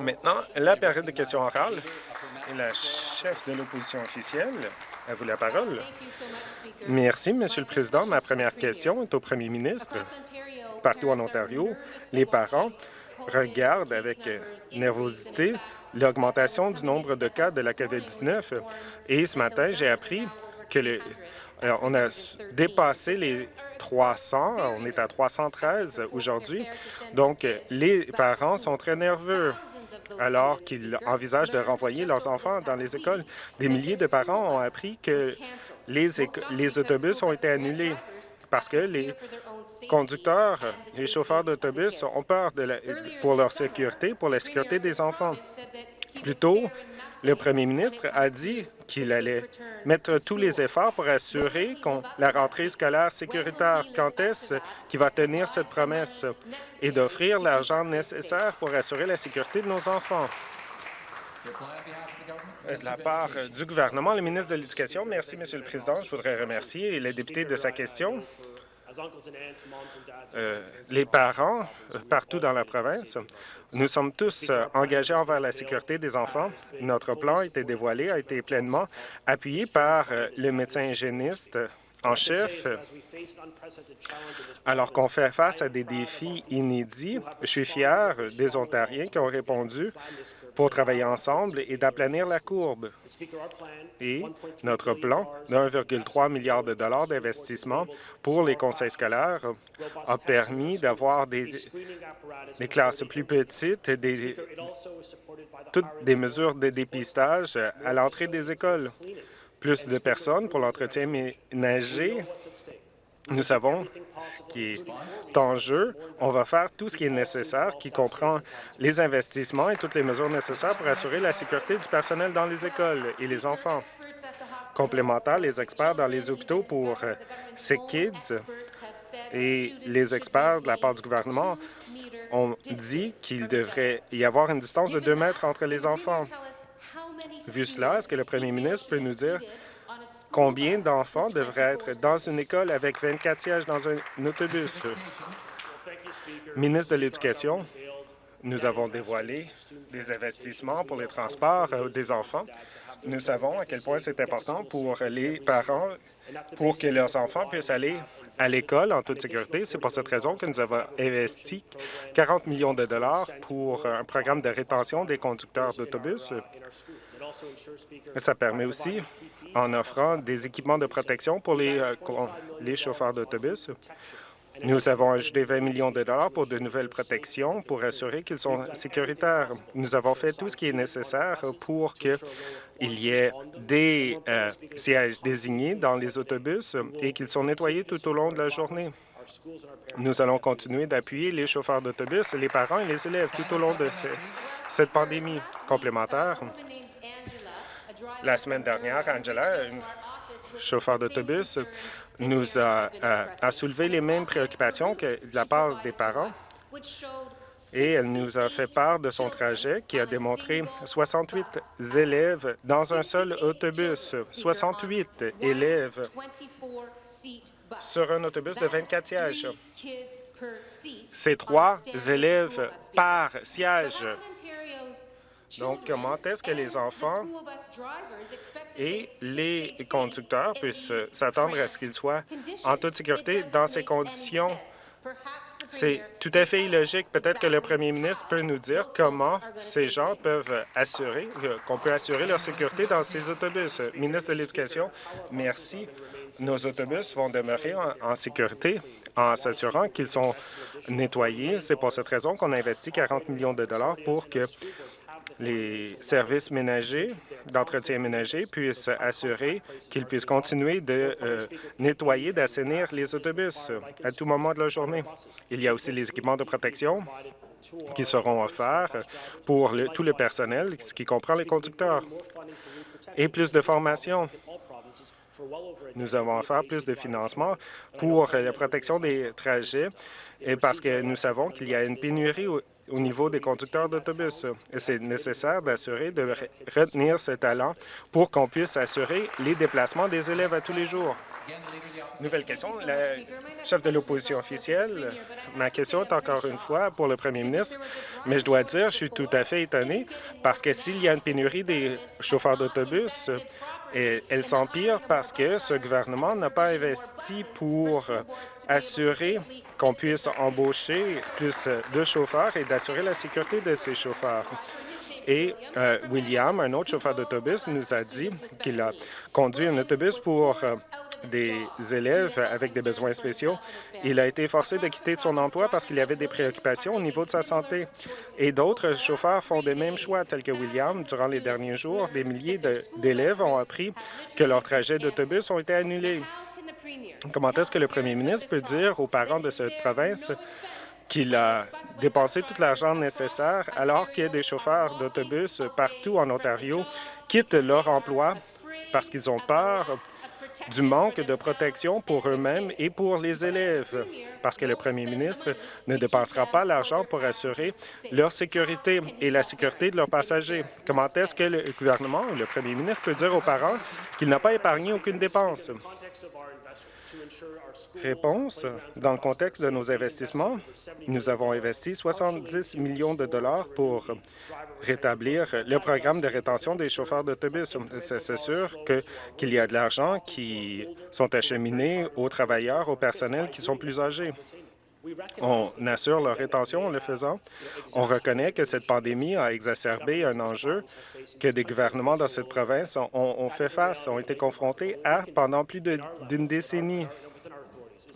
Maintenant, la période de questions orales. Et la chef de l'opposition officielle, à vous la parole. Merci, Monsieur le Président. Ma première question est au premier ministre. Partout en Ontario, les parents regardent avec nervosité l'augmentation du nombre de cas de la COVID-19. Et ce matin, j'ai appris que le, on a dépassé les 300, on est à 313 aujourd'hui. Donc, les parents sont très nerveux alors qu'ils envisagent de renvoyer leurs enfants dans les écoles. Des milliers de parents ont appris que les, les autobus ont été annulés parce que les conducteurs, les chauffeurs d'autobus ont peur pour leur sécurité, pour la sécurité des enfants. Le premier ministre a dit qu'il allait mettre tous les efforts pour assurer la rentrée scolaire sécuritaire. Quand est-ce qu'il va tenir cette promesse? Et d'offrir l'argent nécessaire pour assurer la sécurité de nos enfants? De la part du gouvernement, le ministre de l'Éducation. Merci, Monsieur le Président. Je voudrais remercier les députés de sa question. Euh, les parents, euh, partout dans la province, nous sommes tous euh, engagés envers la sécurité des enfants. Notre plan a été dévoilé, a été pleinement appuyé par le médecin hygiéniste en chef, alors qu'on fait face à des défis inédits, je suis fier des Ontariens qui ont répondu pour travailler ensemble et d'aplanir la courbe. Et notre plan de 1,3 milliard de dollars d'investissement pour les conseils scolaires a permis d'avoir des, classes plus petites, des, toutes des mesures de dépistage à l'entrée des écoles, plus de personnes pour l'entretien ménager nous savons ce qui est en jeu. On va faire tout ce qui est nécessaire, qui comprend les investissements et toutes les mesures nécessaires pour assurer la sécurité du personnel dans les écoles et les enfants. Complémentaires, les experts dans les hôpitaux pour Sick Kids et les experts de la part du gouvernement ont dit qu'il devrait y avoir une distance de deux mètres entre les enfants. Vu cela, est-ce que le premier ministre peut nous dire Combien d'enfants devraient être dans une école avec 24 sièges dans un autobus? Ministre de l'Éducation, nous avons dévoilé des investissements pour les transports euh, des enfants. Nous savons à quel point c'est important pour les parents pour que leurs enfants puissent aller à l'école en toute sécurité. C'est pour cette raison que nous avons investi 40 millions de dollars pour un programme de rétention des conducteurs d'autobus. Ça permet aussi en offrant des équipements de protection pour les, euh, chauffeurs d'autobus. Nous avons ajouté 20 millions de dollars pour de nouvelles protections pour assurer qu'ils sont sécuritaires. Nous avons fait tout ce qui est nécessaire pour qu'il y ait des euh, sièges désignés dans les autobus et qu'ils sont nettoyés tout au long de la journée. Nous allons continuer d'appuyer les chauffeurs d'autobus, les parents et les élèves tout au long de cette pandémie complémentaire. La semaine dernière, Angela, chauffeur d'autobus, nous a, soulevé les mêmes préoccupations que de la part des parents et elle nous a fait part de son trajet qui a démontré 68 élèves dans un seul autobus, 68 élèves sur un autobus de 24 sièges. C'est trois élèves par siège. Donc, comment est-ce que les enfants et les conducteurs puissent s'attendre à ce qu'ils soient en toute sécurité dans ces conditions? C'est tout à fait illogique. Peut-être que le premier ministre peut nous dire comment ces gens peuvent assurer, qu'on peut assurer leur sécurité dans ces autobus. Ministre de l'Éducation, merci. Nos autobus vont demeurer en, sécurité en s'assurant qu'ils sont nettoyés. C'est pour cette raison qu'on a investi 40 millions de dollars pour que les services ménagers, d'entretien ménager, puissent assurer qu'ils puissent continuer de euh, nettoyer, d'assainir les autobus à tout moment de la journée. Il y a aussi les équipements de protection qui seront offerts pour tout le personnel, ce qui comprend les conducteurs, et plus de formation. Nous avons offert plus de financement pour la protection des trajets et parce que nous savons qu'il y a une pénurie au niveau des conducteurs d'autobus. C'est nécessaire d'assurer de retenir ce talent pour qu'on puisse assurer les déplacements des élèves à tous les jours. Nouvelle question. Le chef de l'opposition officielle, ma question est encore une fois pour le premier ministre, mais je dois dire, je suis tout à fait étonné parce que s'il y a une pénurie des chauffeurs d'autobus, elle s'empire parce que ce gouvernement n'a pas investi pour assurer qu'on puisse embaucher plus de chauffeurs et d'assurer la sécurité de ces chauffeurs. Et euh, William, un autre chauffeur d'autobus, nous a dit qu'il a conduit un autobus pour euh, des élèves avec des besoins spéciaux. Il a été forcé de quitter son emploi parce qu'il y avait des préoccupations au niveau de sa santé. Et d'autres chauffeurs font des mêmes choix, tels que William. Durant les derniers jours, des milliers d'élèves ont appris que leurs trajets d'autobus ont été annulés. Comment est-ce que le premier ministre peut dire aux parents de cette province qu'il a dépensé tout l'argent nécessaire alors que des chauffeurs d'autobus partout en Ontario quittent leur emploi parce qu'ils ont peur du manque de protection pour eux-mêmes et pour les élèves, parce que le premier ministre ne dépensera pas l'argent pour assurer leur sécurité et la sécurité de leurs passagers. Comment est-ce que le gouvernement ou le premier ministre peut dire aux parents qu'il n'a pas épargné aucune dépense? Réponse. Dans le contexte de nos investissements, nous avons investi 70 millions de dollars pour rétablir le programme de rétention des chauffeurs d'autobus. C'est sûr qu'il y a de l'argent qui sont acheminés aux travailleurs, aux personnels qui sont plus âgés. On assure leur rétention en le faisant. On reconnaît que cette pandémie a exacerbé un enjeu que des gouvernements dans cette province ont, fait face, ont été confrontés à pendant plus d'une décennie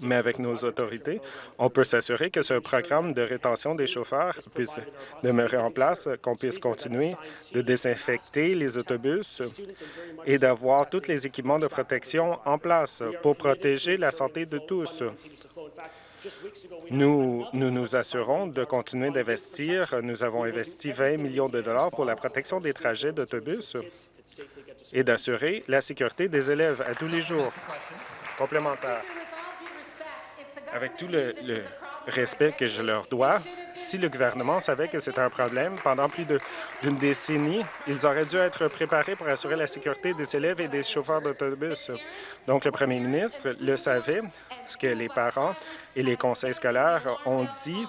mais avec nos autorités, on peut s'assurer que ce programme de rétention des chauffeurs puisse demeurer en place, qu'on puisse continuer de désinfecter les autobus et d'avoir tous les équipements de protection en place pour protéger la santé de tous. Nous, nous nous assurons de continuer d'investir. Nous avons investi 20 millions de dollars pour la protection des trajets d'autobus et d'assurer la sécurité des élèves à tous les jours. Complémentaire avec tout le, respect que je leur dois, si le gouvernement savait que c'était un problème pendant plus d'une décennie, ils auraient dû être préparés pour assurer la sécurité des élèves et des chauffeurs d'autobus. Donc, le premier ministre le savait, ce que les parents et les conseils scolaires ont dit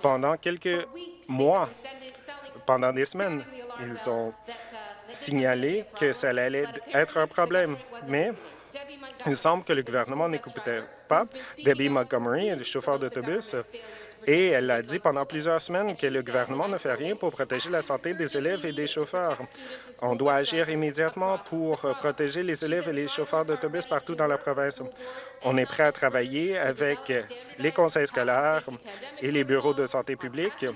pendant quelques mois, pendant des semaines. Ils ont signalé que ça allait être un problème, mais il semble que le gouvernement n'écoutait pas. Debbie Montgomery, chauffeur d'autobus, et elle a dit pendant plusieurs semaines que le gouvernement ne fait rien pour protéger la santé des élèves et des chauffeurs. On doit agir immédiatement pour protéger les élèves et les chauffeurs d'autobus partout dans la province. On est prêt à travailler avec les conseils scolaires et les bureaux de santé publique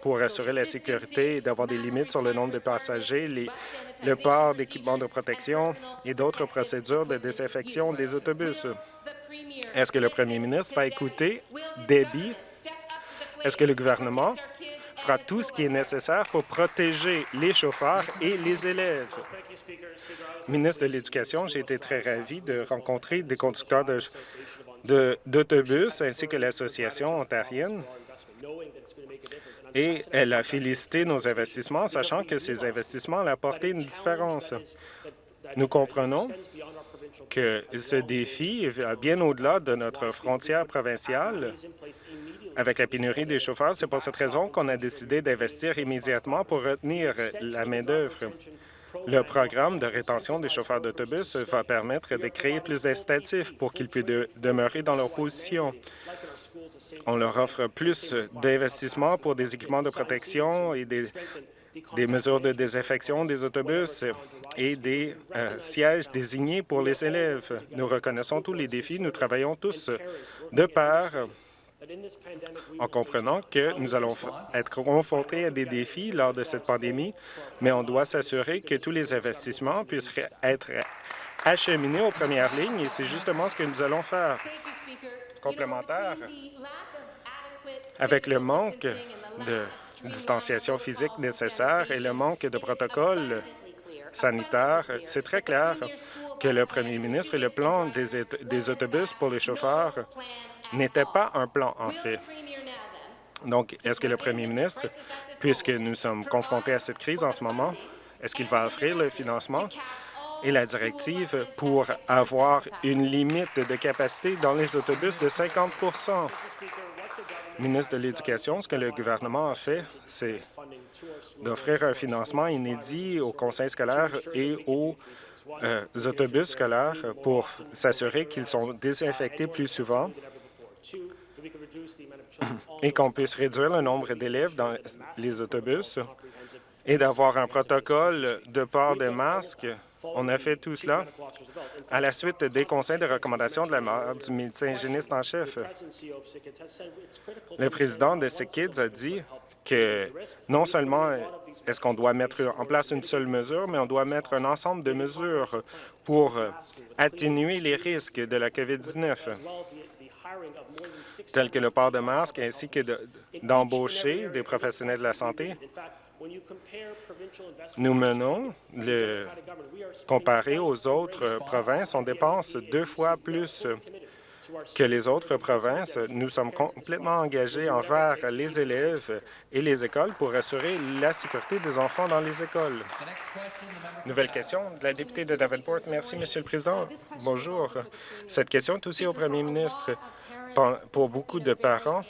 pour assurer la sécurité et d'avoir des limites sur le nombre de passagers, le port d'équipements de protection et d'autres procédures de désinfection des autobus. Est-ce que le premier ministre va écouter Debbie? Est-ce que le gouvernement fera tout ce qui est nécessaire pour protéger les chauffeurs et les élèves? Ministre de l'Éducation, j'ai été très ravi de rencontrer des conducteurs d'autobus ainsi que l'Association ontarienne et elle a félicité nos investissements, sachant que ces investissements ont apporté une différence. Nous comprenons que ce défi va bien au-delà de notre frontière provinciale. Avec la pénurie des chauffeurs, c'est pour cette raison qu'on a décidé d'investir immédiatement pour retenir la main-d'œuvre. Le programme de rétention des chauffeurs d'autobus va permettre de créer plus d'incitatifs pour qu'ils puissent demeurer dans leur position. On leur offre plus d'investissements pour des équipements de protection et des, mesures de désinfection des autobus et des euh, sièges désignés pour les élèves. Nous reconnaissons tous les défis. Nous travaillons tous de part en comprenant que nous allons être confrontés à des défis lors de cette pandémie, mais on doit s'assurer que tous les investissements puissent être acheminés aux premières lignes et c'est justement ce que nous allons faire complémentaire. Avec le manque de distanciation physique nécessaire et le manque de protocoles sanitaires, c'est très clair que le premier ministre et le plan des, autobus pour les chauffeurs n'étaient pas un plan, en fait. Donc, est-ce que le premier ministre, puisque nous sommes confrontés à cette crise en ce moment, est-ce qu'il va offrir le financement et la directive pour avoir une limite de capacité dans les autobus de 50 Ministre de l'Éducation, ce que le gouvernement a fait, c'est d'offrir un financement inédit aux conseils scolaires et aux euh, autobus scolaires pour s'assurer qu'ils sont désinfectés plus souvent et qu'on puisse réduire le nombre d'élèves dans les autobus et d'avoir un protocole de port des masques. On a fait tout cela à la suite des conseils de recommandation de la du médecin hygiéniste en chef. Le président de SickKids a dit que non seulement est-ce qu'on doit mettre en place une seule mesure, mais on doit mettre un ensemble de mesures pour atténuer les risques de la COVID-19 tels que le port de masque ainsi que d'embaucher des professionnels de la santé. Nous menons, le, comparé aux autres provinces, on dépense deux fois plus que les autres provinces. Nous sommes complètement engagés envers les élèves et les écoles pour assurer la sécurité des enfants dans les écoles. Nouvelle question de la députée de Davenport. Merci, Monsieur le Président. Bonjour. Cette question est aussi au premier ministre pour beaucoup de parents,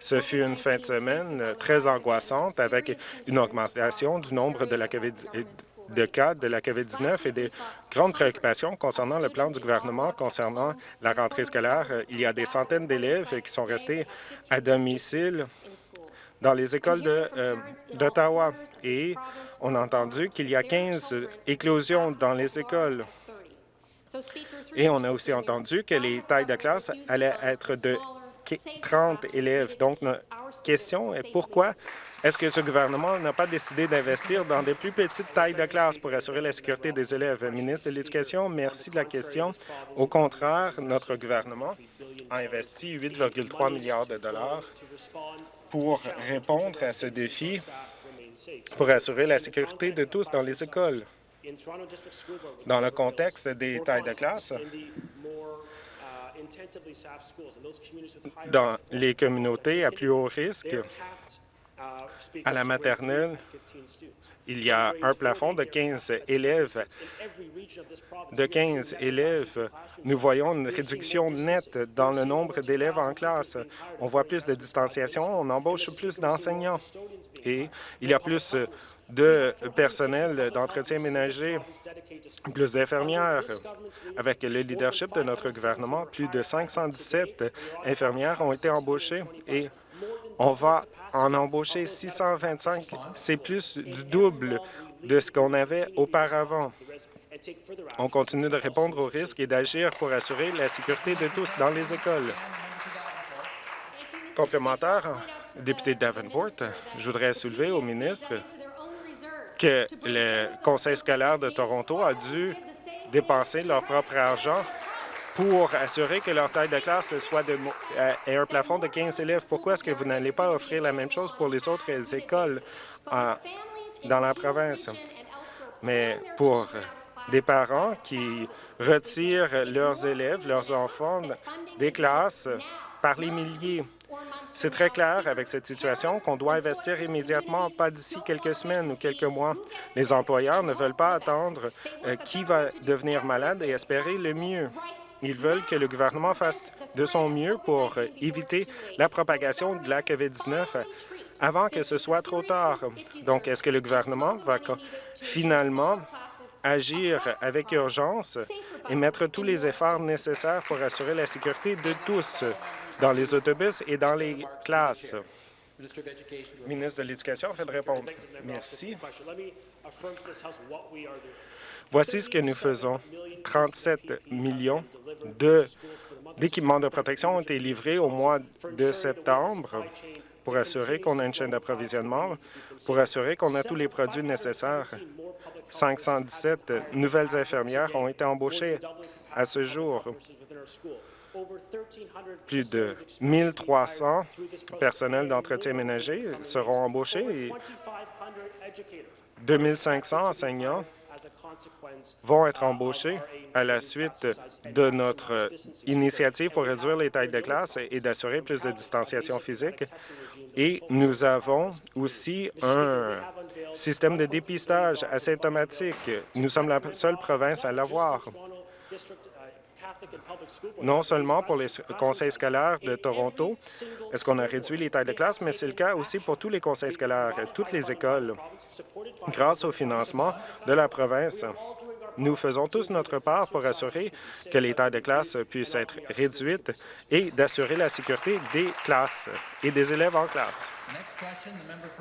ce fut une fin de semaine très angoissante avec une augmentation du nombre de, la COVID, de cas de la COVID-19 et des grandes préoccupations concernant le plan du gouvernement concernant la rentrée scolaire. Il y a des centaines d'élèves qui sont restés à domicile dans les écoles euh, d'Ottawa et on a entendu qu'il y a 15 éclosions dans les écoles. Et on a aussi entendu que les tailles de classe allaient être de 30 élèves. Donc, notre question est pourquoi est-ce que ce gouvernement n'a pas décidé d'investir dans des plus petites tailles de classe pour assurer la sécurité des élèves? Ministre de l'Éducation, merci de la question. Au contraire, notre gouvernement a investi 8,3 milliards de dollars pour répondre à ce défi, pour assurer la sécurité de tous dans les écoles. Dans le contexte des tailles de classe, dans les communautés à plus haut risque, à la maternelle, il y a un plafond de 15 élèves. De 15 élèves, nous voyons une réduction nette dans le nombre d'élèves en classe. On voit plus de distanciation, on embauche plus d'enseignants. et il y a plus de personnel d'entretien ménager, plus d'infirmières. Avec le leadership de notre gouvernement, plus de 517 infirmières ont été embauchées et on va en embaucher 625. C'est plus du double de ce qu'on avait auparavant. On continue de répondre aux risques et d'agir pour assurer la sécurité de tous dans les écoles. Complémentaire, député Davenport, je voudrais soulever au ministre que le Conseil scolaire de Toronto a dû dépenser leur propre argent pour assurer que leur taille de classe soit de, euh, ait un plafond de 15 élèves. Pourquoi est-ce que vous n'allez pas offrir la même chose pour les autres écoles euh, dans la province? Mais pour des parents qui retirent leurs élèves, leurs enfants des classes par les milliers, c'est très clair avec cette situation qu'on doit investir immédiatement, pas d'ici quelques semaines ou quelques mois. Les employeurs ne veulent pas attendre euh, qui va devenir malade et espérer le mieux. Ils veulent que le gouvernement fasse de son mieux pour éviter la propagation de la COVID-19 avant que ce soit trop tard. Donc, est-ce que le gouvernement va finalement agir avec urgence et mettre tous les efforts nécessaires pour assurer la sécurité de tous? Dans les autobus et dans les classes. Ministre de l'Éducation fait de répondre. Merci. Voici ce que nous faisons. 37 millions d'équipements de, protection ont été livrés au mois de septembre pour assurer qu'on a une chaîne d'approvisionnement, pour assurer qu'on a tous les produits nécessaires. 517 nouvelles infirmières ont été embauchées à ce jour. Plus de 1 300 personnels d'entretien ménager seront embauchés et 2 500 enseignants vont être embauchés à la suite de notre initiative pour réduire les tailles de classe et d'assurer plus de distanciation physique. Et nous avons aussi un système de dépistage asymptomatique. Nous sommes la seule province à l'avoir non seulement pour les conseils scolaires de Toronto, est-ce qu'on a réduit les tailles de classe, mais c'est le cas aussi pour tous les conseils scolaires, toutes les écoles. Grâce au financement de la province, nous faisons tous notre part pour assurer que les tailles de classe puissent être réduites et d'assurer la sécurité des classes et des élèves en classe.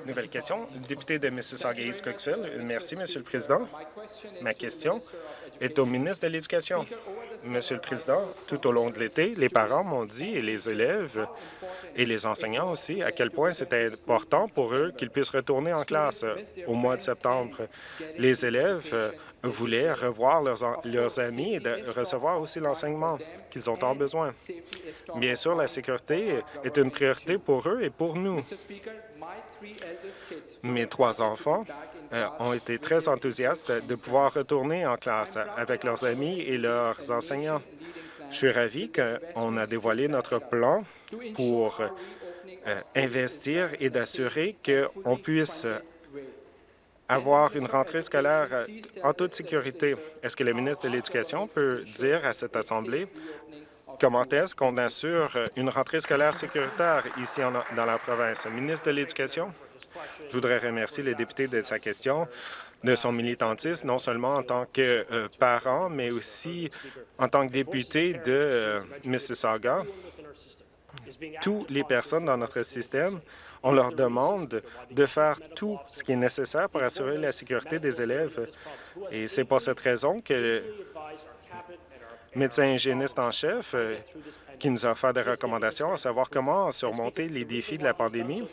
Nouvelle question, député de Mississauga-East Coxville. Merci, Monsieur le Président. Ma question est au ministre de l'Éducation. Monsieur le Président, tout au long de l'été, les parents m'ont dit, et les élèves et les enseignants aussi, à quel point c'était important pour eux qu'ils puissent retourner en classe au mois de septembre. Les élèves voulaient revoir leurs, leurs amis et recevoir aussi l'enseignement qu'ils ont tant besoin. Bien sûr, la sécurité est une priorité pour eux et pour nous. Mes trois enfants euh, ont été très enthousiastes de pouvoir retourner en classe avec leurs amis et leurs enseignants. Je suis ravi qu'on a dévoilé notre plan pour euh, investir et d'assurer qu'on puisse avoir une rentrée scolaire euh, en toute sécurité. Est-ce que le ministre de l'Éducation peut dire à cette Assemblée comment est-ce qu'on assure une rentrée scolaire sécuritaire ici dans la province? ministre de l'Éducation, je voudrais remercier le député de sa question, de son militantisme, non seulement en tant que euh, parent, mais aussi en tant que député de euh, Mississauga. Toutes les personnes dans notre système on leur demande de faire tout ce qui est nécessaire pour assurer la sécurité des élèves. Et c'est pour cette raison que médecin hygiéniste en chef euh, qui nous a fait des recommandations à savoir comment surmonter les défis de la pandémie.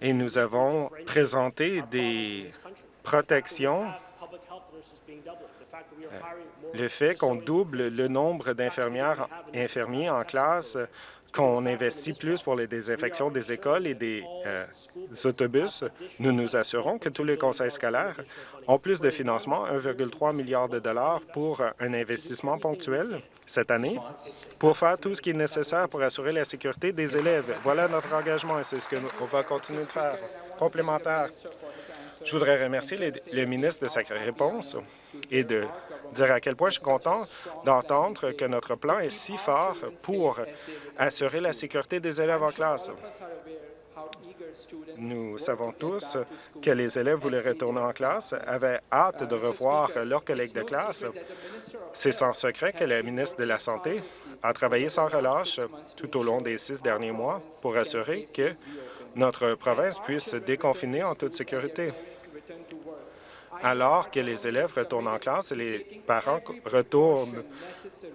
Et nous avons présenté des protections. Euh, le fait qu'on double le nombre d'infirmières infirmiers en classe qu'on investit plus pour les désinfections des écoles et des, euh, autobus, nous nous assurons que tous les conseils scolaires ont plus de financement, 1,3 milliard de dollars pour un investissement ponctuel cette année pour faire tout ce qui est nécessaire pour assurer la sécurité des élèves. Voilà notre engagement et c'est ce qu'on va continuer de faire. Complémentaire, je voudrais remercier le ministre de sa réponse et de dire à quel point je suis content d'entendre que notre plan est si fort pour assurer la sécurité des élèves en classe. Nous savons tous que les élèves voulaient retourner en classe, avaient hâte de revoir leurs collègues de classe. C'est sans secret que le ministre de la Santé a travaillé sans relâche tout au long des six derniers mois pour assurer que notre province puisse se déconfiner en toute sécurité alors que les élèves retournent en classe et les parents retournent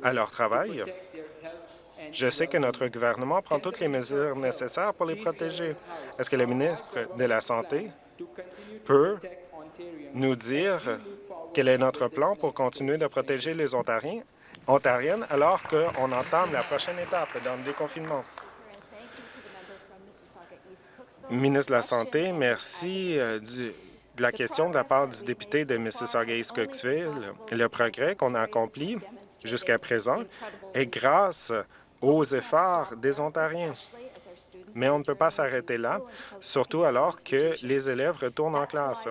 à leur travail. Je sais que notre gouvernement prend toutes les mesures nécessaires pour les protéger. Est-ce que le ministre de la Santé peut nous dire quel est notre plan pour continuer de protéger les Ontariens, Ontariennes alors qu'on entame la prochaine étape dans le déconfinement? Ministre de la Santé, merci euh, du de la question de la part du député de Mississauga-East-Coxville. Le progrès qu'on a accompli jusqu'à présent est grâce aux efforts des Ontariens. Mais on ne peut pas s'arrêter là, surtout alors que les élèves retournent en classe.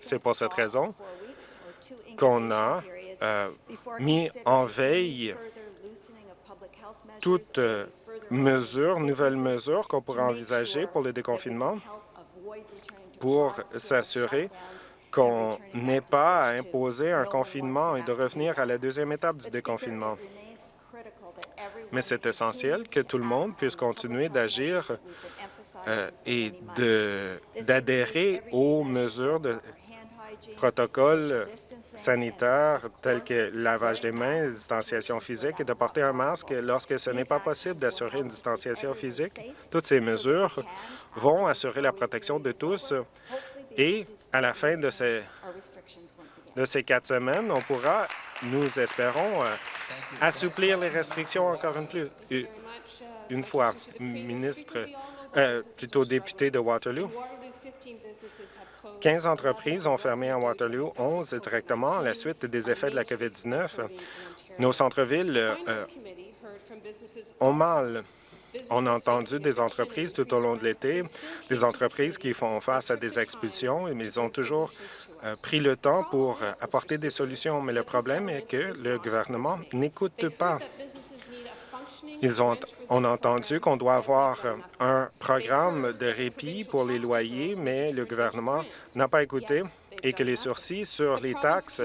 C'est pour cette raison qu'on a euh, mis en veille toutes mesures, nouvelles mesures qu'on pourrait envisager pour le déconfinement pour s'assurer qu'on n'ait pas à imposer un confinement et de revenir à la deuxième étape du déconfinement. Mais c'est essentiel que tout le monde puisse continuer d'agir euh, et d'adhérer aux mesures de protocoles sanitaires tels que lavage des mains, distanciation physique et de porter un masque lorsque ce n'est pas possible d'assurer une distanciation physique. Toutes ces mesures vont assurer la protection de tous et à la fin de ces, quatre semaines, on pourra, nous espérons, euh, assouplir les restrictions encore une, plus, une fois. Ministre, euh, plutôt député de Waterloo, 15 entreprises ont fermé à Waterloo, 11 directement à la suite des effets de la COVID-19. Nos centres-villes euh, ont mal. On a entendu des entreprises tout au long de l'été, des entreprises qui font face à des expulsions, mais ils ont toujours euh, pris le temps pour apporter des solutions. Mais le problème est que le gouvernement n'écoute pas. Ils ont, entendu qu'on doit avoir un programme de répit pour les loyers, mais le gouvernement n'a pas écouté et que les sursis sur les taxes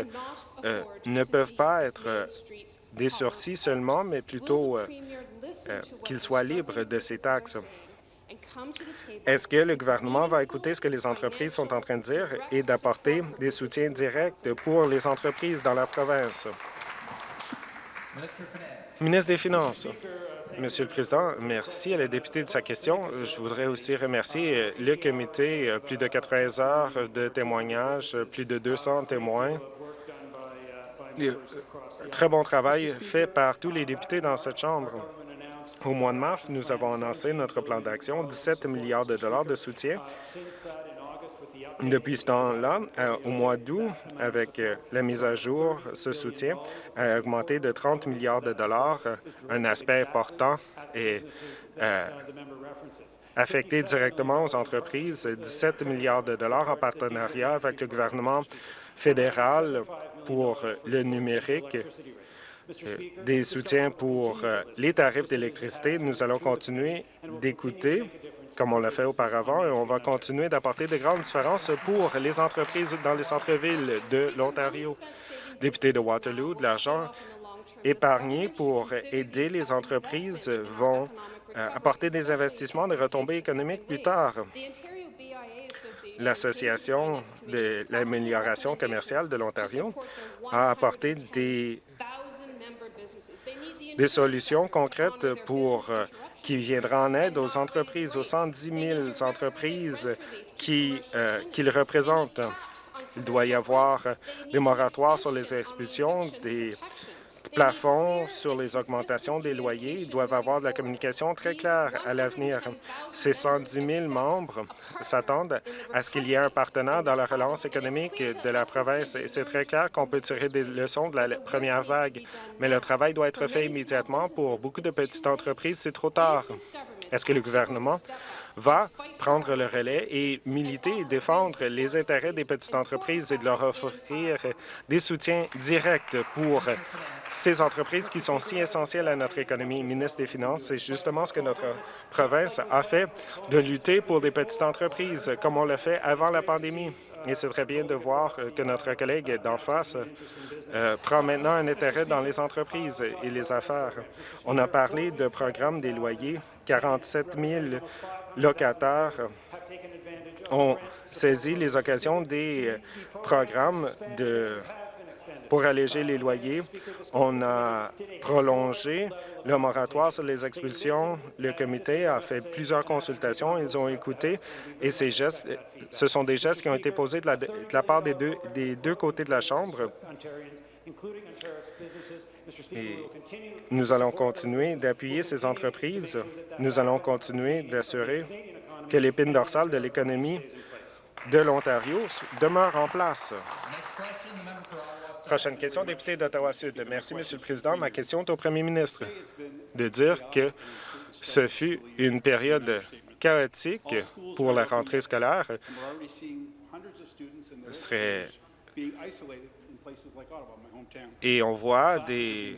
euh, ne peuvent pas être euh, des sursis seulement, mais plutôt euh, qu'ils soient libres de ces taxes. Est-ce que le gouvernement va écouter ce que les entreprises sont en train de dire et d'apporter des soutiens directs pour les entreprises dans la province? Ministre des Finances. Monsieur le Président, merci à la députée de sa question. Je voudrais aussi remercier le comité, plus de 80 heures de témoignages, plus de 200 témoins. Très bon travail fait par tous les députés dans cette Chambre. Au mois de mars, nous avons annoncé notre plan d'action, 17 milliards de dollars de soutien depuis ce temps-là, euh, au mois d'août, avec euh, la mise à jour, ce soutien a augmenté de 30 milliards de dollars, un aspect important et euh, affecté directement aux entreprises, 17 milliards de dollars en partenariat avec le gouvernement fédéral pour le numérique, des soutiens pour les tarifs d'électricité. Nous allons continuer d'écouter comme on l'a fait auparavant, et on va continuer d'apporter de grandes différences pour les entreprises dans les centres-villes de l'Ontario. Député de Waterloo, de l'argent épargné pour aider les entreprises vont euh, apporter des investissements de retombées économiques plus tard. L'Association de l'amélioration commerciale de l'Ontario a apporté des, des solutions concrètes pour euh, qui viendra en aide aux entreprises, aux 110 000 entreprises qui, euh, qu'il représente. Il doit y avoir des moratoires sur les expulsions, des plafonds sur les augmentations des loyers. Doivent avoir de la communication très claire à l'avenir. Ces 110 000 membres s'attendent à ce qu'il y ait un partenaire dans la relance économique de la province. Et c'est très clair qu'on peut tirer des leçons de la première vague, mais le travail doit être fait immédiatement. Pour beaucoup de petites entreprises, c'est trop tard. Est-ce que le gouvernement va prendre le relais et militer et défendre les intérêts des petites entreprises et de leur offrir des soutiens directs pour ces entreprises qui sont si essentielles à notre économie. Ministre des Finances, c'est justement ce que notre province a fait, de lutter pour des petites entreprises, comme on l'a fait avant la pandémie. Et c'est très bien de voir que notre collègue d'en face euh, prend maintenant un intérêt dans les entreprises et les affaires. On a parlé de programmes des loyers. 47 000 locataires ont saisi les occasions des programmes de pour alléger les loyers. On a prolongé le moratoire sur les expulsions. Le comité a fait plusieurs consultations. Ils ont écouté et ces gestes, ce sont des gestes qui ont été posés de la, part des deux, des deux côtés de la Chambre. nous allons continuer d'appuyer ces entreprises. Nous allons continuer d'assurer que l'épine dorsale de l'économie de l'Ontario demeure en place. Prochaine question, député d'Ottawa-Sud. Merci, Monsieur le Président. Ma question est au premier ministre de dire que ce fut une période chaotique pour la rentrée scolaire. serait et on voit des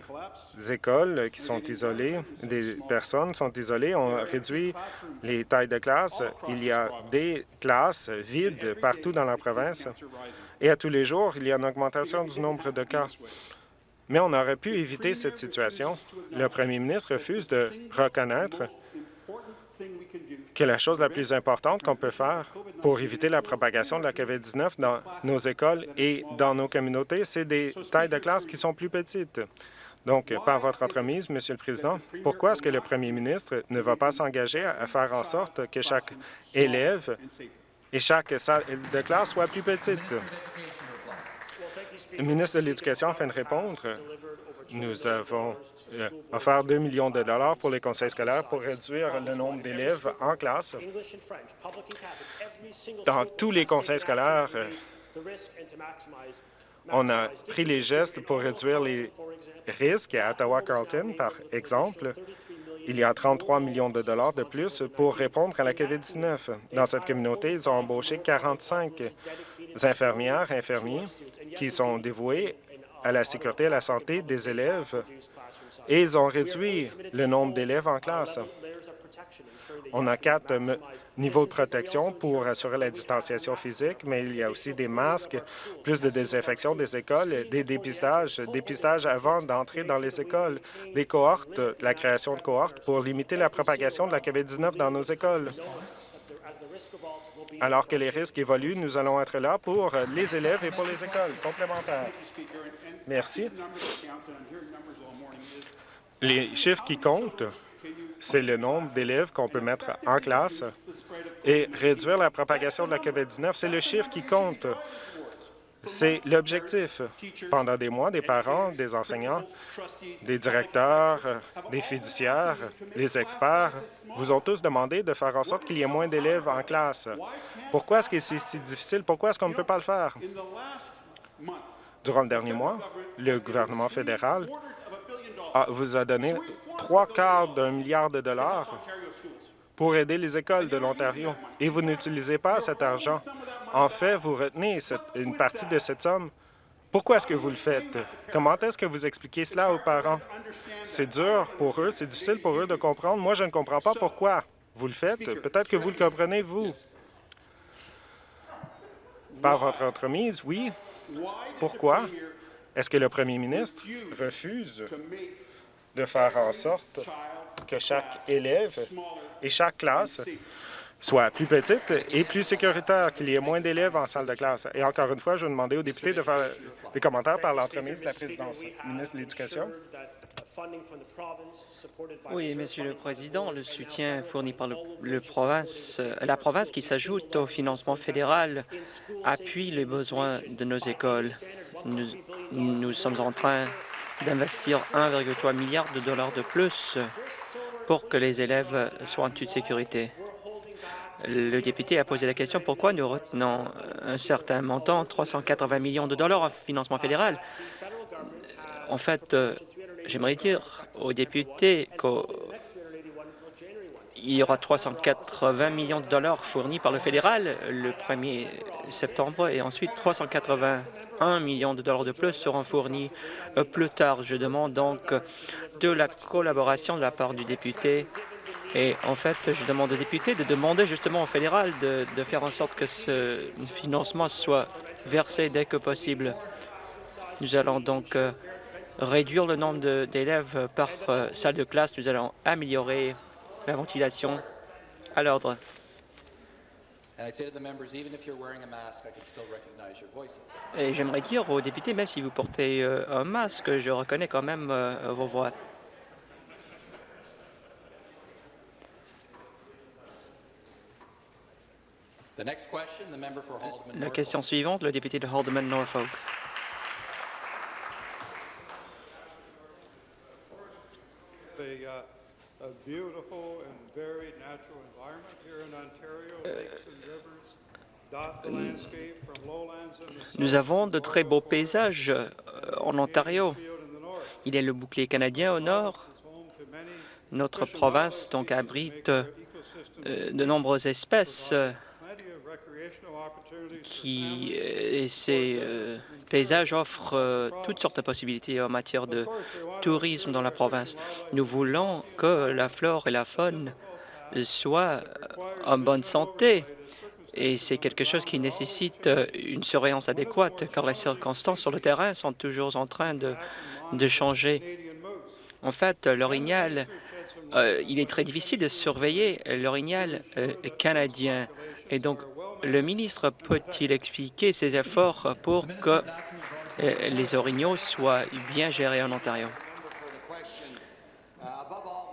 écoles qui sont isolées, des personnes sont isolées. On réduit les tailles de classe. Il y a des classes vides partout dans la province. Et à tous les jours, il y a une augmentation du nombre de cas. Mais on aurait pu éviter cette situation. Le premier ministre refuse de reconnaître que la chose la plus importante qu'on peut faire pour éviter la propagation de la COVID-19 dans nos écoles et dans nos communautés, c'est des tailles de classe qui sont plus petites. Donc, par votre entremise, Monsieur le Président, pourquoi est-ce que le premier ministre ne va pas s'engager à faire en sorte que chaque élève et chaque salle de classe soit plus petite? Le ministre de l'Éducation afin de répondre. Nous avons euh, offert 2 millions de dollars pour les conseils scolaires pour réduire le nombre d'élèves en classe. Dans tous les conseils scolaires, euh, on a pris les gestes pour réduire les risques. À Ottawa-Carlton, par exemple, il y a 33 millions de dollars de plus pour répondre à la COVID-19. Dans cette communauté, ils ont embauché 45 infirmières, infirmiers qui sont dévoués à la sécurité et à la santé des élèves et ils ont réduit le nombre d'élèves en classe. On a quatre niveaux de protection pour assurer la distanciation physique, mais il y a aussi des masques, plus de désinfection des écoles, des dépistages, dépistage avant d'entrer dans les écoles, des cohortes, la création de cohortes pour limiter la propagation de la COVID-19 dans nos écoles. Alors que les risques évoluent, nous allons être là pour les élèves et pour les écoles complémentaires. Merci. Les chiffres qui comptent, c'est le nombre d'élèves qu'on peut mettre en classe et réduire la propagation de la COVID-19. C'est le chiffre qui compte. C'est l'objectif. Pendant des mois, des parents, des enseignants, des directeurs, des fiduciaires, les experts vous ont tous demandé de faire en sorte qu'il y ait moins d'élèves en classe. Pourquoi est-ce que c'est si difficile? Pourquoi est-ce qu'on ne peut pas le faire? Durant le dernier mois, le gouvernement fédéral vous a donné trois quarts d'un milliard de dollars pour aider les écoles de l'Ontario et vous n'utilisez pas cet argent. En fait, vous retenez une partie de cette somme. Pourquoi est-ce que vous le faites? Comment est-ce que vous expliquez cela aux parents? C'est dur pour eux, c'est difficile pour eux de comprendre. Moi, je ne comprends pas pourquoi vous le faites. Peut-être que vous le comprenez, vous. Par votre entremise, oui. Pourquoi? Est-ce que le premier ministre refuse de faire en sorte que chaque élève et chaque classe soit plus petite et plus sécuritaire, qu'il y ait moins d'élèves en salle de classe? Et encore une fois, je vais demander aux députés de faire des commentaires par l'entremise de la présidence. Ministre de l'Éducation? Oui, Monsieur le Président, le soutien fourni par le, province, la province qui s'ajoute au financement fédéral appuie les besoins de nos écoles. Nous, nous sommes en train d'investir 1,3 milliard de dollars de plus pour que les élèves soient en toute sécurité. Le député a posé la question pourquoi nous retenons un certain montant, 380 millions de dollars en financement fédéral? En fait, euh, j'aimerais dire aux députés qu'il y aura 380 millions de dollars fournis par le fédéral le 1er septembre et ensuite 380 1 million de dollars de plus seront fournis plus tard. Je demande donc de la collaboration de la part du député et en fait, je demande aux députés de demander justement au fédéral de, faire en sorte que ce financement soit versé dès que possible. Nous allons donc euh, réduire le nombre d'élèves par euh, salle de classe. Nous allons améliorer la ventilation à l'ordre. Et j'aimerais dire aux députés, même si vous portez euh, un masque, je reconnais quand même euh, vos voix. La question suivante, le député de Haldeman-Norfolk. Nous avons de très beaux paysages euh, en Ontario. Il y a le bouclier canadien au nord. Notre province donc abrite euh, de nombreuses espèces qui et ces paysages offrent toutes sortes de possibilités en matière de tourisme dans la province. Nous voulons que la flore et la faune soient en bonne santé et c'est quelque chose qui nécessite euh, une surveillance adéquate car les circonstances sur le terrain sont toujours en train de, de changer. En fait, l'orignal, euh, il est très difficile de surveiller l'orignal euh, canadien. Et donc, le ministre peut-il expliquer ses efforts pour que les orignaux soient bien gérés en Ontario?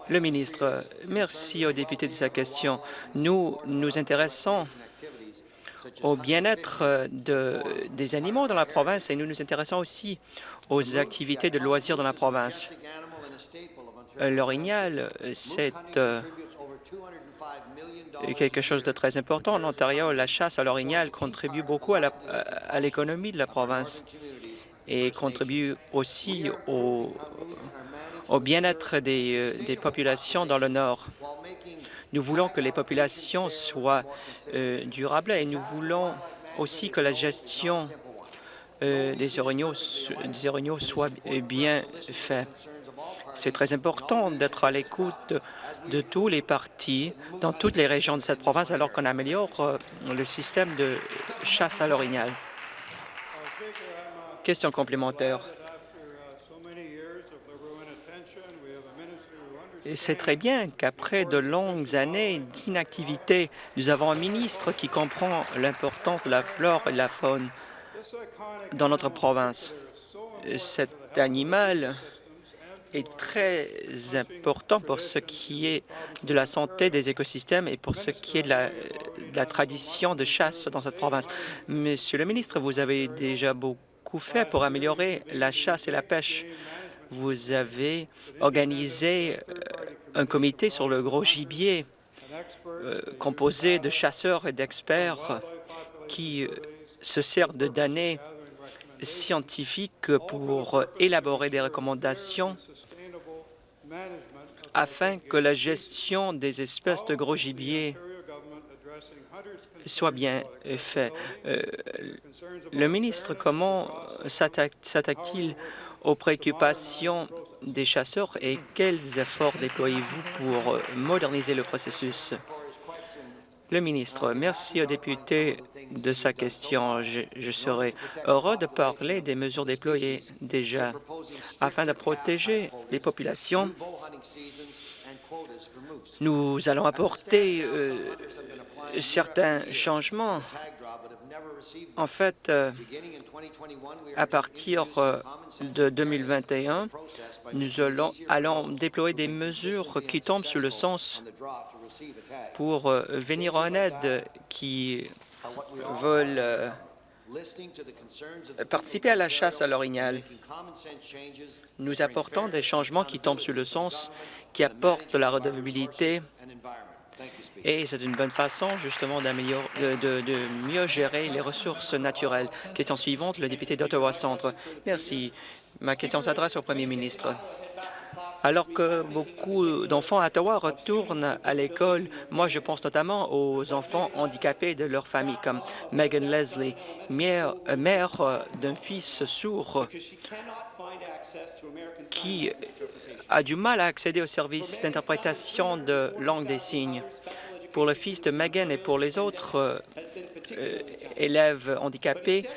Le ministre, merci au député de sa question. Nous nous intéressons au bien-être des animaux dans la province et nous nous intéressons aussi aux activités de loisirs dans la province. L'orignal, c'est quelque chose de très important. En Ontario, la chasse à l'orignal contribue beaucoup à l'économie de la province et contribue aussi au, bien-être des, des, populations dans le Nord. Nous voulons que les populations soient euh, durables et nous voulons aussi que la gestion euh, des, orignaux, des orignaux soit bien faite. C'est très important d'être à l'écoute de tous les partis dans toutes les régions de cette province alors qu'on améliore euh, le système de chasse à l'orignal. Question complémentaire. C'est très bien qu'après de longues années d'inactivité, nous avons un ministre qui comprend l'importance de la flore et de la faune dans notre province. Cet animal est très important pour ce qui est de la santé des écosystèmes et pour ce qui est de la, tradition de chasse dans cette province. Monsieur le ministre, vous avez déjà beaucoup fait pour améliorer la chasse et la pêche. Vous avez organisé euh, un comité sur le gros gibier euh, composé de chasseurs et d'experts qui euh, se sert de données scientifiques pour élaborer des recommandations afin que la gestion des espèces de gros gibier soit bien faite. Euh, le ministre, comment s'attaque-t-il aux préoccupations des chasseurs et quels efforts déployez-vous pour moderniser le processus? Le ministre, merci au député de sa question. Je, serai heureux de parler des mesures déployées déjà afin de protéger les populations. Nous allons apporter euh, certains changements. En fait, euh, à partir euh, de 2021, nous allons, allons déployer des mesures qui tombent sous le sens pour venir en aide qui veulent participer à la chasse à l'orignal. Nous apportons des changements qui tombent sur le sens, qui apportent de la redevabilité et c'est une bonne façon justement de, de, mieux gérer les ressources naturelles. Question suivante, le député d'Ottawa Centre. Merci. Ma question s'adresse au premier ministre. Alors que beaucoup d'enfants à Ottawa retournent à l'école, moi je pense notamment aux enfants handicapés de leur famille, comme Megan Leslie, mère, mère d'un fils sourd qui a du mal à accéder au service d'interprétation de langue des signes. Pour le fils de Megan et pour les autres euh, élèves handicapés,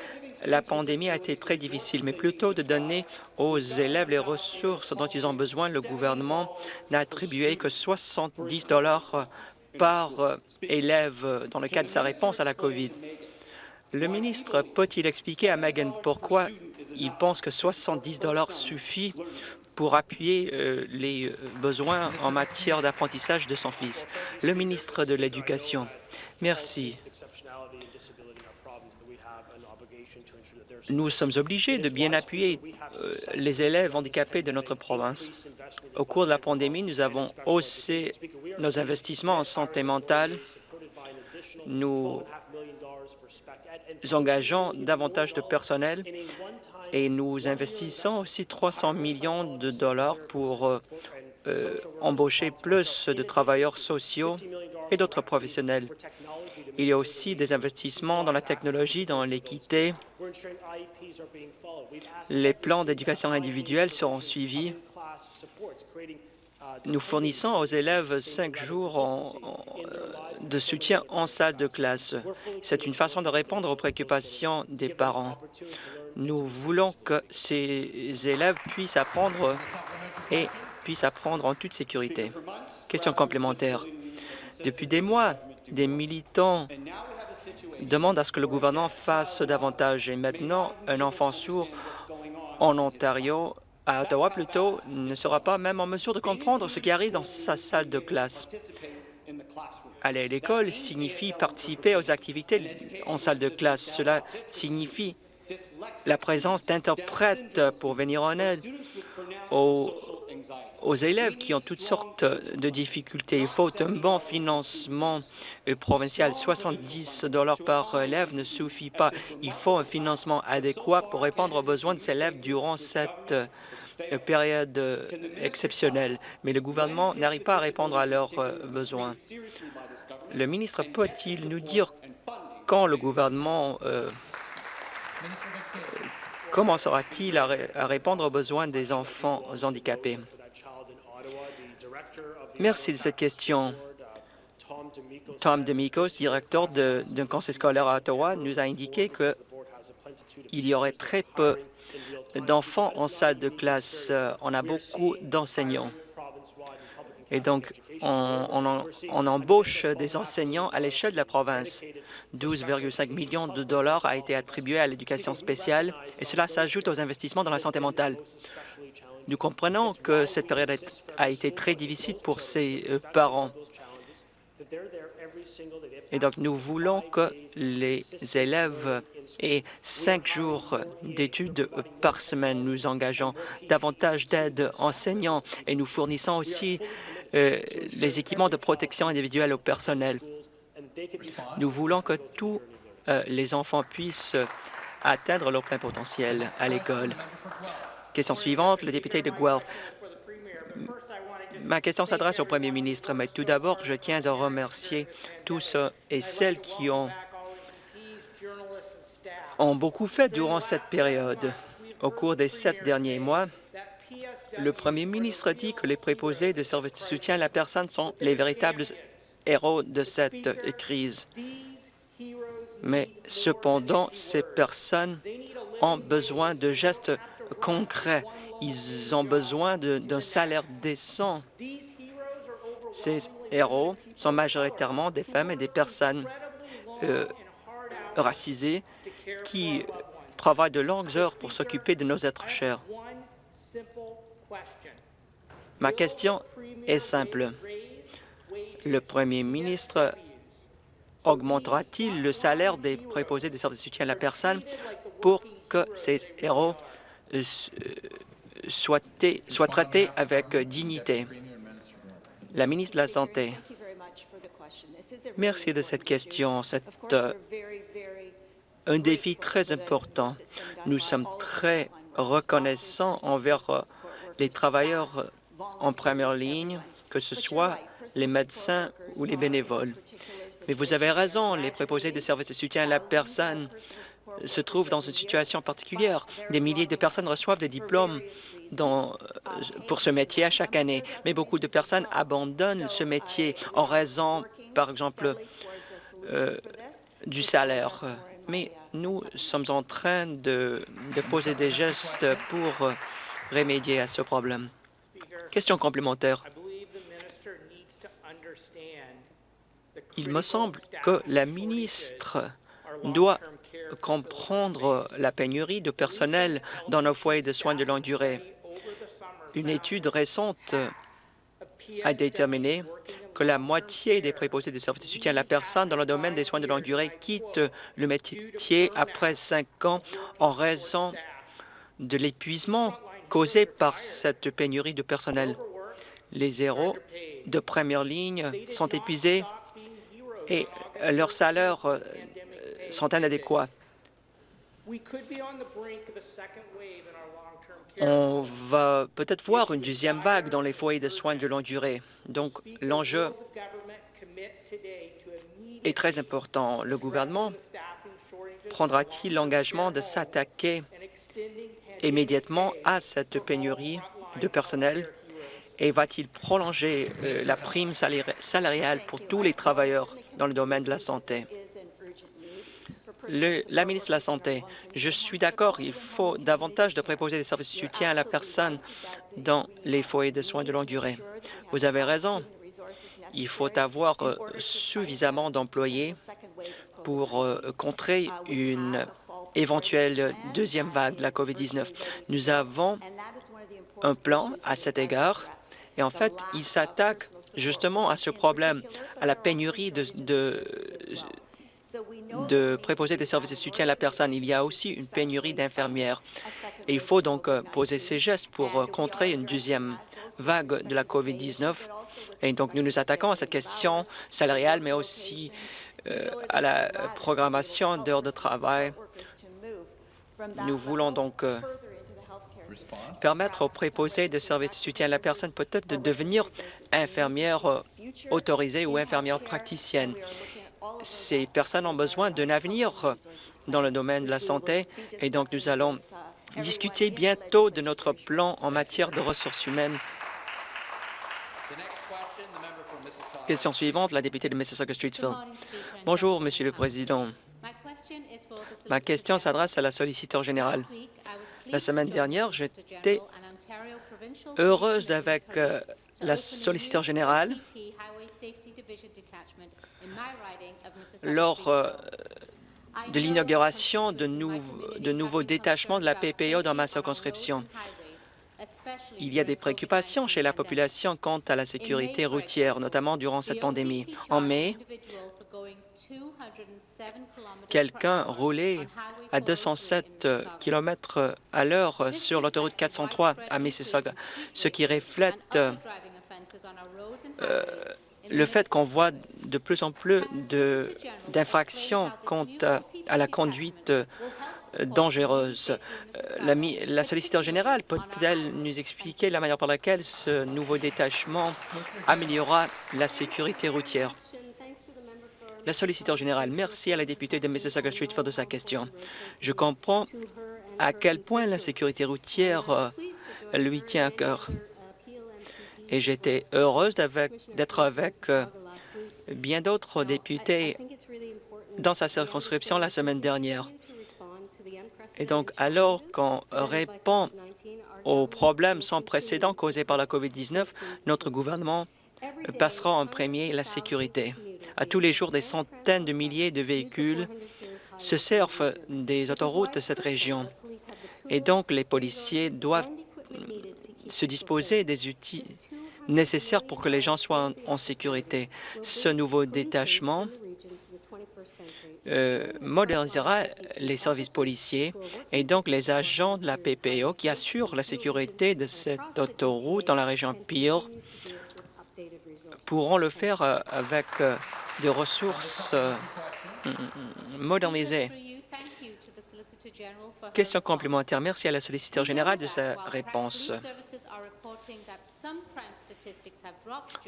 la pandémie a été très difficile, mais plutôt de donner aux élèves les ressources dont ils ont besoin, le gouvernement n'a attribué que 70 dollars par élève dans le cadre de sa réponse à la COVID. Le ministre peut-il expliquer à Megan pourquoi il pense que 70 dollars suffit pour appuyer euh, les besoins en matière d'apprentissage de son fils? Le ministre de l'Éducation. Merci. Nous sommes obligés de bien appuyer euh, les élèves handicapés de notre province. Au cours de la pandémie, nous avons haussé nos investissements en santé mentale. Nous engageons davantage de personnel et nous investissons aussi 300 millions de dollars pour euh, euh, embaucher plus de travailleurs sociaux et d'autres professionnels. Il y a aussi des investissements dans la technologie, dans l'équité. Les plans d'éducation individuelle seront suivis. Nous fournissons aux élèves cinq jours de soutien en salle de classe. C'est une façon de répondre aux préoccupations des parents. Nous voulons que ces élèves puissent apprendre et puissent apprendre en toute sécurité. Question complémentaire. Depuis des mois, des militants demandent à ce que le gouvernement fasse davantage. Et maintenant, un enfant sourd en Ontario, à Ottawa plutôt, ne sera pas même en mesure de comprendre ce qui arrive dans sa salle de classe. Aller à l'école signifie participer aux activités en salle de classe. Cela signifie la présence d'interprètes pour venir en aide aux, aux, élèves qui ont toutes sortes de difficultés. Il faut un bon financement provincial. 70 par élève ne suffit pas. Il faut un financement adéquat pour répondre aux besoins de ces élèves durant cette période exceptionnelle. Mais le gouvernement n'arrive pas à répondre à leurs besoins. Le ministre peut-il nous dire quand le gouvernement euh, commencera-t-il à, répondre aux besoins des enfants handicapés? Merci de cette question. Tom Demikos, directeur d'un conseil scolaire à Ottawa, nous a indiqué qu'il y aurait très peu d'enfants en salle de classe. On a beaucoup d'enseignants. Et donc, on, on, embauche des enseignants à l'échelle de la province. 12,5 millions de dollars a été attribué à l'éducation spéciale et cela s'ajoute aux investissements dans la santé mentale. Nous comprenons que cette période a été très difficile pour ces euh, parents. Et donc, nous voulons que les élèves aient cinq jours d'études par semaine. Nous engageons davantage d'aide enseignants et nous fournissons aussi euh, les équipements de protection individuelle au personnel. Nous voulons que tous euh, les enfants puissent atteindre leur plein potentiel à l'école. Question suivante, le député de Guelph. Ma question s'adresse au premier ministre, mais tout d'abord, je tiens à remercier tous ceux et celles qui ont, ont beaucoup fait durant cette période. Au cours des sept derniers mois, le premier ministre dit que les préposés de services de soutien à la personne sont les véritables héros de cette crise. Mais cependant, ces personnes ont besoin de gestes concrets. Ils ont besoin d'un salaire décent. Ces héros sont majoritairement des femmes et des personnes euh, racisées qui travaillent de longues heures pour s'occuper de nos êtres chers. Ma question est simple. Le premier ministre augmentera-t-il le salaire des préposés des services de soutien à la personne pour que ces héros soient, soient traités avec dignité? La ministre de la Santé. Merci de cette question. C'est euh, un défi très important. Nous sommes très reconnaissants envers euh, les travailleurs en première ligne, que ce soit les médecins ou les bénévoles. Mais vous avez raison, les préposés de services de soutien à la personne se trouvent dans une situation particulière. Des milliers de personnes reçoivent des diplômes dans, pour ce métier à chaque année, mais beaucoup de personnes abandonnent ce métier en raison, par exemple, euh, du salaire. Mais nous sommes en train de, de poser des gestes pour remédier à ce problème. Question complémentaire. Il me semble que la ministre doit comprendre la pénurie de personnel dans nos foyers de soins de longue durée. Une étude récente a déterminé que la moitié des préposés de services de soutien à la personne dans le domaine des soins de longue durée quittent le métier après cinq ans en raison de l'épuisement causé par cette pénurie de personnel. Les héros de première ligne sont épuisés et leurs salaires sont inadéquats. On va peut-être voir une deuxième vague dans les foyers de soins de longue durée. Donc, l'enjeu est très important. Le gouvernement prendra-t-il l'engagement de s'attaquer immédiatement à cette pénurie de personnel? et va-t-il prolonger euh, la prime salariale pour tous les travailleurs dans le domaine de la santé? Le, la ministre de la Santé, je suis d'accord, il faut davantage de préposer des services de soutien à la personne dans les foyers de soins de longue durée. Vous avez raison, il faut avoir euh, suffisamment d'employés pour euh, contrer une éventuelle deuxième vague de la COVID-19. Nous avons un plan à cet égard et en fait, il s'attaque justement à ce problème, à la pénurie de, de, de préposer des services de soutien à la personne. Il y a aussi une pénurie d'infirmières. Il faut donc euh, poser ces gestes pour euh, contrer une deuxième vague de la COVID-19. Et donc, nous nous attaquons à cette question salariale, mais aussi euh, à la programmation d'heures de travail. Nous voulons donc permettre aux préposés de services de soutien à la personne peut-être de devenir infirmière autorisée ou infirmière praticienne. Ces personnes ont besoin d'un avenir dans le domaine de la santé et donc nous allons discuter bientôt de notre plan en matière de ressources humaines. Question suivante, la députée de Mississauga-Streetsville. Bonjour, Monsieur le Président. Ma question s'adresse à la solliciteur générale. La semaine dernière, j'étais heureuse avec euh, la solliciteur générale lors euh, de l'inauguration de, de nouveaux détachements de la PPO dans ma circonscription. Il y a des préoccupations chez la population quant à la sécurité routière, notamment durant cette pandémie. En mai, quelqu'un roulait à 207 km à l'heure sur l'autoroute 403 à Mississauga, ce qui reflète euh, le fait qu'on voit de plus en plus d'infractions quant à la conduite dangereuse. Euh, la, solliciteur générale peut-elle nous expliquer la manière par laquelle ce nouveau détachement améliorera la sécurité routière? La solliciteur générale, merci à la députée de Mississauga Street de sa question. Je comprends à quel point la sécurité routière euh, lui tient à cœur. Et j'étais heureuse d'être avec euh, bien d'autres députés dans sa circonscription la semaine dernière. Et donc, alors qu'on répond aux problèmes sans précédent causés par la COVID-19, notre gouvernement passera en premier la sécurité. À tous les jours, des centaines de milliers de véhicules se servent des autoroutes de cette région. Et donc, les policiers doivent se disposer des outils nécessaires pour que les gens soient en, sécurité. Ce nouveau détachement euh, modernisera les services policiers et donc les agents de la PPO qui assurent la sécurité de cette autoroute dans la région Pire pourront le faire euh, avec euh, des ressources mm, mm, modernisées. Question complémentaire. Merci à la solliciteur générale de sa réponse.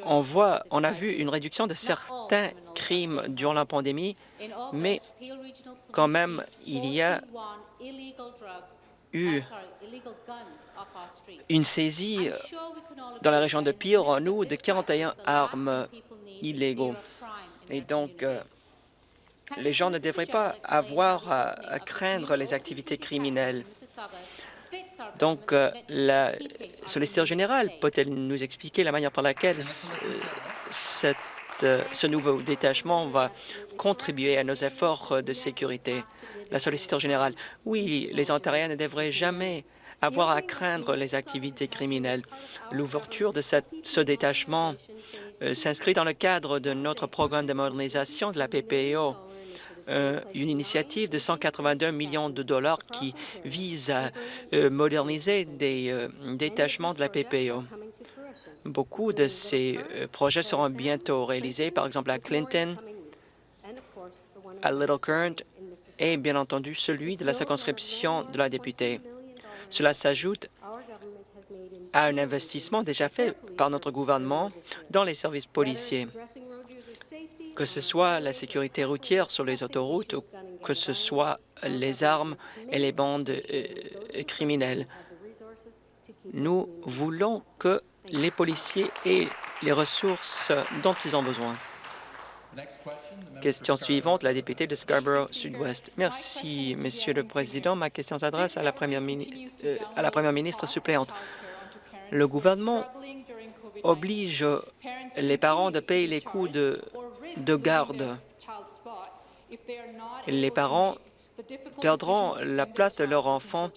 On voit, on a vu une réduction de certains crimes durant la pandémie, mais quand même, il y a eu une saisie dans la région de Pire, en août, de 41 armes illégaux. Et donc, euh, les gens ne devraient pas avoir à craindre les activités criminelles. Donc, euh, la solliciteur générale peut-elle nous expliquer la manière par laquelle euh, ce nouveau détachement va contribuer à nos efforts de sécurité? La solliciteur générale, oui, les Ontariens ne devraient jamais avoir à craindre les activités criminelles. L'ouverture de ce détachement euh, s'inscrit dans le cadre de notre programme de modernisation de la PPO euh, une initiative de 182 millions de dollars qui vise à euh, moderniser des euh, détachements de la PPO. Beaucoup de ces projets seront bientôt réalisés, par exemple à Clinton, à Little Current et bien entendu celui de la circonscription de la députée. Cela s'ajoute à un investissement déjà fait par notre gouvernement dans les services policiers que ce soit la sécurité routière sur les autoroutes ou que ce soit les armes et les bandes euh, criminelles. Nous voulons que les policiers aient les ressources dont ils ont besoin. Question suivante, la députée de Scarborough Sud-Ouest. Merci, Monsieur le Président. Ma question s'adresse à, la première euh, à la Première ministre suppléante. Le gouvernement oblige les parents de payer les coûts de de garde. Les parents perdront la place de leur enfant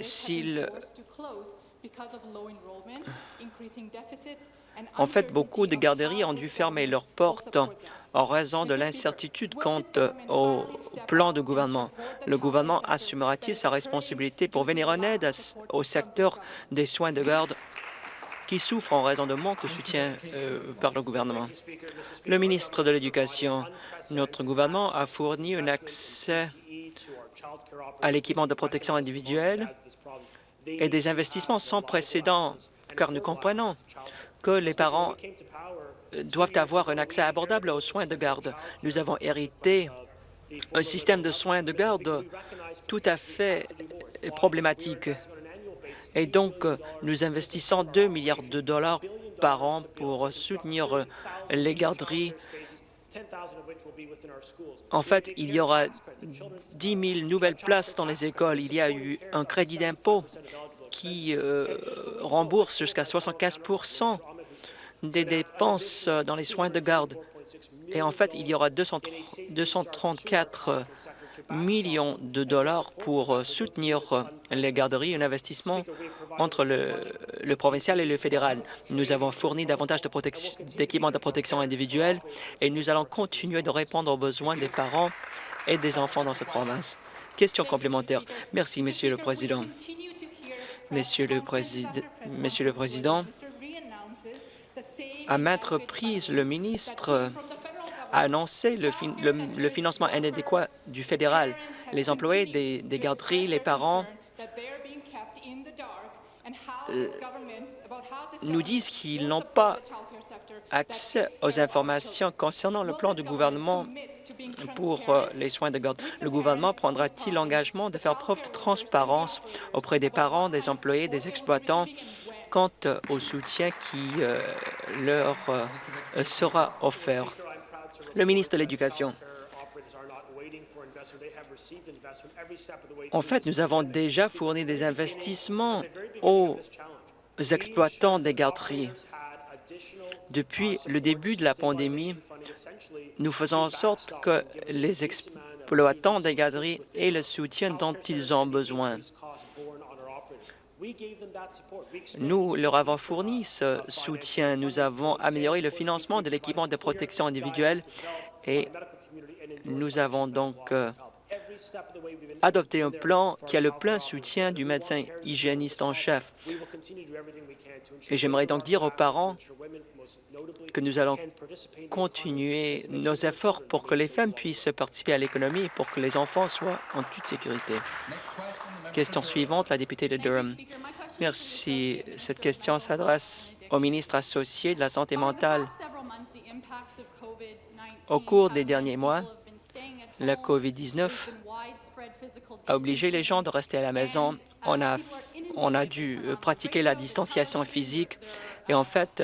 s'ils En fait, beaucoup de garderies ont dû fermer leurs portes en raison de l'incertitude quant au plan du gouvernement. Le gouvernement assumera-t-il sa responsabilité pour venir en aide au secteur des soins de garde? Qui souffrent en raison de manque de soutien euh, par le gouvernement? Le ministre de l'Éducation, notre gouvernement a fourni un accès à l'équipement de protection individuelle et des investissements sans précédent, car nous comprenons que les parents doivent avoir un accès abordable aux soins de garde. Nous avons hérité un système de soins de garde tout à fait problématique. Et donc, nous investissons 2 milliards de dollars par an pour soutenir les garderies. En fait, il y aura 10 000 nouvelles places dans les écoles. Il y a eu un crédit d'impôt qui euh, rembourse jusqu'à 75% des dépenses dans les soins de garde. Et en fait, il y aura 234 millions de dollars pour soutenir les garderies, un investissement entre le, provincial et le fédéral. Nous avons fourni davantage d'équipements de, protection individuelle et nous allons continuer de répondre aux besoins des parents et des enfants dans cette province. Question complémentaire. Merci, le Président. Monsieur le, Président, Monsieur le Président, à maintes reprises, le ministre a annoncé le, financement inadéquat du fédéral. Les employés des, garderies, les parents euh, nous disent qu'ils n'ont pas accès aux informations concernant le plan du gouvernement pour euh, les soins de garde. Le gouvernement prendra-t-il l'engagement de faire preuve de transparence auprès des parents, des employés, des exploitants quant au soutien qui euh, leur sera offert? Le ministre de l'Éducation. En fait, nous avons déjà fourni des investissements aux exploitants des garderies. Depuis le début de la pandémie, nous faisons en sorte que les exploitants des garderies aient le soutien dont ils ont besoin. Nous leur avons fourni ce soutien. Nous avons amélioré le financement de l'équipement de protection individuelle et nous avons donc euh, adopté un plan qui a le plein soutien du médecin hygiéniste en chef. Et j'aimerais donc dire aux parents que nous allons continuer nos efforts pour que les femmes puissent participer à l'économie et pour que les enfants soient en toute sécurité. Question suivante, la députée de Durham. Merci. Cette question s'adresse au ministre associé de la Santé mentale. Au cours des derniers mois, la COVID-19 a obligé les gens de rester à la maison. On a, on a dû pratiquer la distanciation physique et en fait,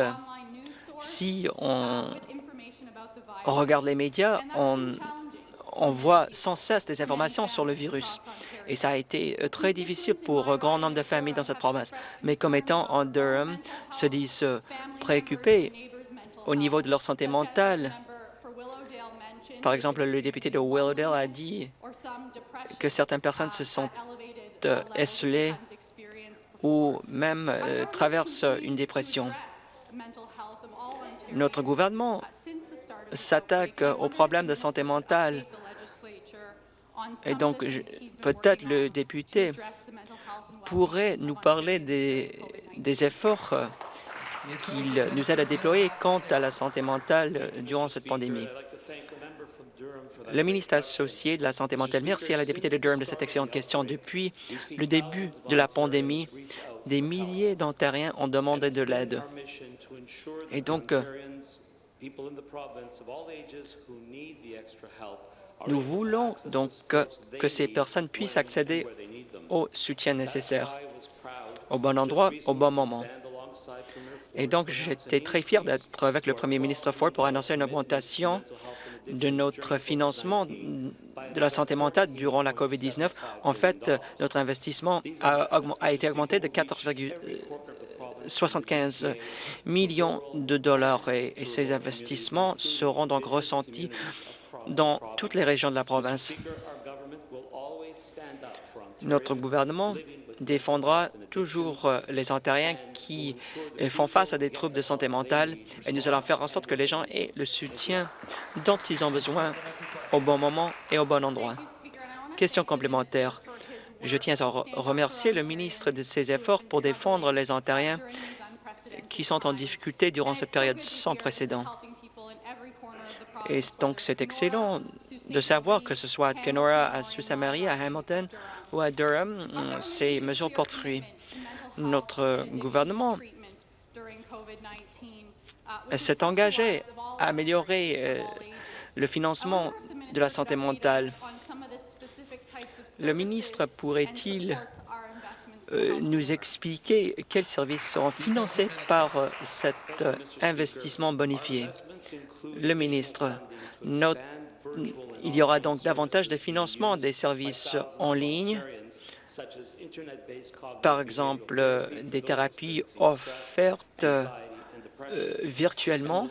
si on regarde les médias, on, on voit sans cesse des informations sur le virus. Et ça a été euh, très difficile pour un grand nombre de familles dans cette province. Mais comme étant en Durham, se disent préoccupés au niveau de leur santé mentale. Par exemple, le député de Willowdale a dit que certaines personnes se sont euh, esselées ou même euh, traversent une dépression. Notre gouvernement s'attaque aux problèmes de santé mentale et donc, peut-être le député pourrait nous parler des, efforts qu'il nous aide à déployer quant à la santé mentale durant cette pandémie. Le ministre associé de la Santé mentale, merci à la députée de Durham de cette excellente question. Depuis le début de la pandémie, des milliers d'Ontariens ont demandé de l'aide. Et donc, nous voulons donc que, ces personnes puissent accéder au soutien nécessaire, au bon endroit, au bon moment. Et donc, j'étais très fier d'être avec le premier ministre Ford pour annoncer une augmentation de notre financement de la santé mentale durant la COVID-19. En fait, notre investissement a, été augmenté de 14,75 millions de dollars et ces investissements seront donc ressentis dans toutes les régions de la province. Notre gouvernement défendra toujours euh, les Ontariens qui euh, font face à des troubles de santé mentale et nous allons faire en sorte que les gens aient le soutien dont ils ont besoin au bon moment et au bon endroit. Question complémentaire. Je tiens à remercier le ministre de ses efforts pour défendre les Ontariens qui sont en difficulté durant cette période sans précédent. Et donc, c'est excellent de savoir que ce soit à Kenora, à Sault Marie, à Hamilton ou à Durham, ces mesures portent fruit. Notre gouvernement s'est engagé à améliorer euh, le financement de la santé mentale. Le ministre pourrait-il euh, nous expliquer quels services seront financés par euh, cet investissement bonifié? Le ministre, il y aura donc davantage de financement des services en ligne, par exemple des thérapies offertes euh, virtuellement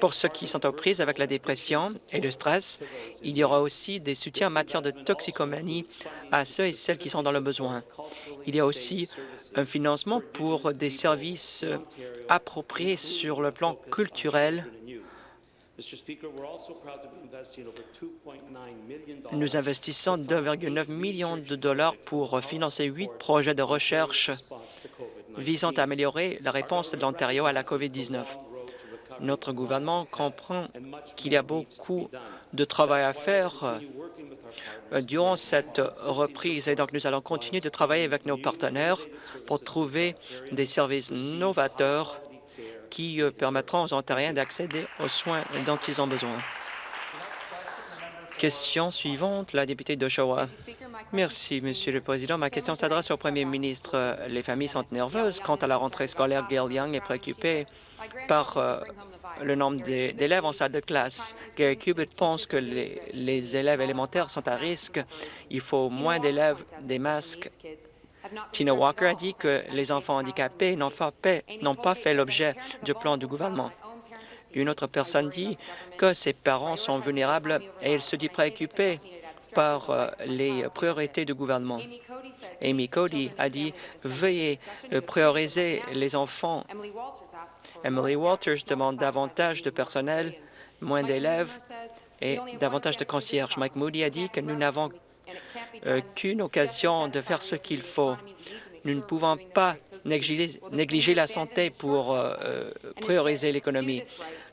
pour ceux qui sont aux prises avec la dépression et le stress. Il y aura aussi des soutiens en matière de toxicomanie à ceux et celles qui sont dans le besoin. Il y a aussi un financement pour des services appropriés sur le plan culturel nous investissons 2,9 millions de dollars pour financer huit projets de recherche visant à améliorer la réponse de l'Ontario à la COVID-19. Notre gouvernement comprend qu'il y a beaucoup de travail à faire euh, durant cette reprise. Et donc nous allons continuer de travailler avec nos partenaires pour trouver des services novateurs qui euh, permettront aux Ontariens d'accéder aux soins dont ils ont besoin. Question suivante, la députée d'Oshawa. Merci, Monsieur le Président. Ma question s'adresse au Premier ministre. Les familles sont nerveuses quant à la rentrée scolaire. Gail Young est préoccupée par euh, le nombre d'élèves en salle de classe. Gary Cubitt pense que les, les élèves élémentaires sont à risque. Il faut moins d'élèves, des masques Tina Walker a dit que les enfants handicapés n'ont pas fait l'objet du plan du gouvernement. Une autre personne dit que ses parents sont vulnérables et elle se dit préoccupée par euh, les priorités du gouvernement. Amy Cody a dit « Veuillez euh, prioriser les enfants ». Emily Walters demande davantage de personnel, moins d'élèves et davantage de concierges. Mike Moody a dit que nous n'avons qu'une occasion de faire ce qu'il faut. Nous ne pouvons pas négliger, la santé pour euh, euh, prioriser l'économie.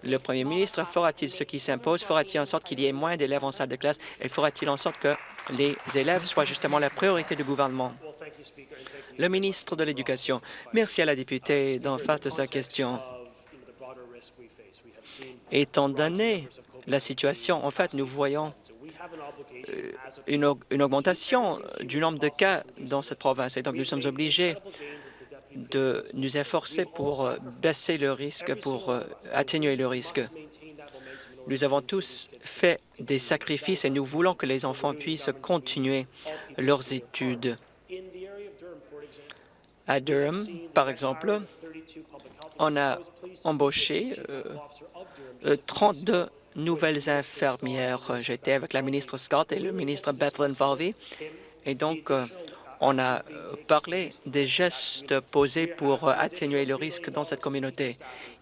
Le premier ministre fera-t-il ce qui s'impose? Fera-t-il en sorte qu'il y ait moins d'élèves en salle de classe? Et fera-t-il en sorte que les élèves soient justement la priorité du gouvernement? Le ministre de l'Éducation. Merci à la députée d'en face de sa question. Étant donné la situation, en fait, nous voyons euh, une, augmentation du nombre de cas dans cette province. Et donc, nous sommes obligés de nous efforcer pour euh, baisser le risque, pour euh, atténuer le risque. Nous avons tous fait des sacrifices et nous voulons que les enfants puissent continuer leurs études. À Durham, par exemple, on a embauché 32 nouvelles infirmières. J'étais avec la ministre Scott et le ministre Bethlen Varvey. Et donc, euh, on a euh, parlé des gestes posés pour euh, atténuer le risque dans cette communauté.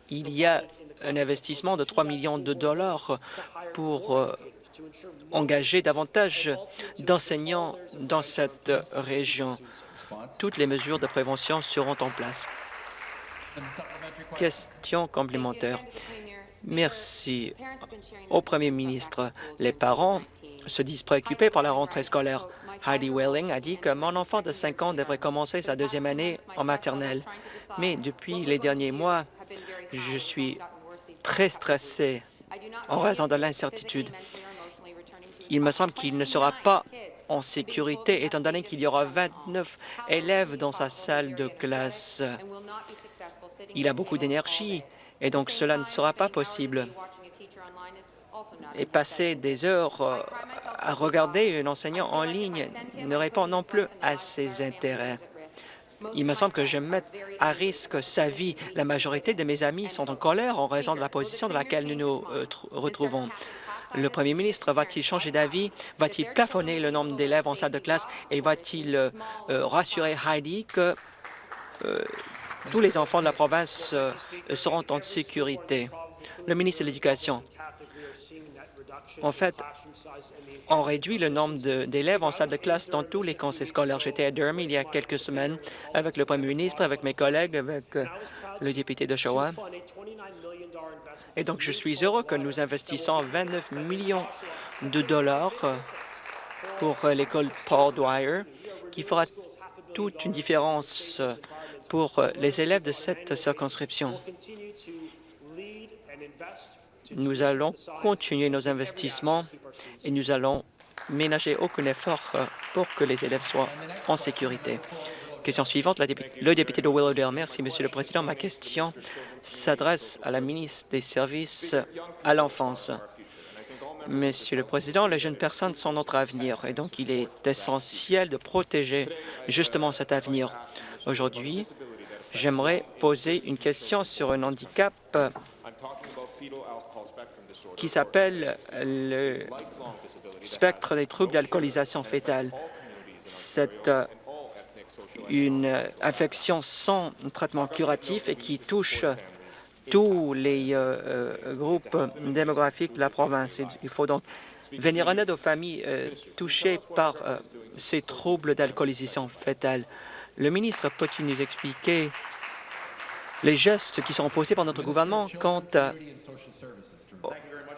Il y a un investissement de 3 millions de dollars pour engager davantage d'enseignants dans cette région. Toutes les mesures de prévention seront en place. Question complémentaire. Merci au premier ministre. Les parents se disent préoccupés par la rentrée scolaire. Heidi Welling a dit que mon enfant de 5 ans devrait commencer sa deuxième année en maternelle. Mais depuis les derniers mois, je suis très stressée en raison de l'incertitude. Il me semble qu'il ne sera pas en sécurité, étant donné qu'il y aura 29 élèves dans sa salle de classe. Il a beaucoup d'énergie et donc cela ne sera pas possible. Et passer des heures euh, à regarder un enseignant en ligne ne répond non plus à ses intérêts. Il me semble que je mets à risque sa vie. La majorité de mes amis sont en colère en raison de la position dans laquelle nous nous euh, retrouvons. Le premier ministre va-t-il changer d'avis? Va-t-il plafonner le nombre d'élèves en salle de classe? Et va-t-il euh, rassurer Heidi que tous les enfants de la province seront en sécurité? Le ministre de l'Éducation. En fait, on réduit le nombre d'élèves en salle de classe dans tous les conseils scolaires. J'étais à Durham il y a quelques semaines avec le premier ministre, avec mes collègues, avec le député d'Oshawa. Et donc, je suis heureux que nous investissons 29 millions de dollars pour l'école Paul Dwyer, qui fera toute une différence pour les élèves de cette circonscription. Nous allons continuer nos investissements et nous allons ménager aucun effort pour que les élèves soient en sécurité. Question suivante, le député de Willowdale. Merci, Monsieur le Président. Ma question s'adresse à la ministre des Services à l'enfance. Monsieur le Président, les jeunes personnes sont notre avenir et donc il est essentiel de protéger justement cet avenir. Aujourd'hui, j'aimerais poser une question sur un handicap qui s'appelle le spectre des troubles d'alcoolisation fétale. Cette une infection sans traitement curatif et qui touche tous les euh, euh, groupes démographiques de la province. Il faut donc venir en aide aux familles euh, touchées par ces troubles d'alcoolisation fétale. Le ministre peut-il nous expliquer les gestes qui sont posés par notre gouvernement quant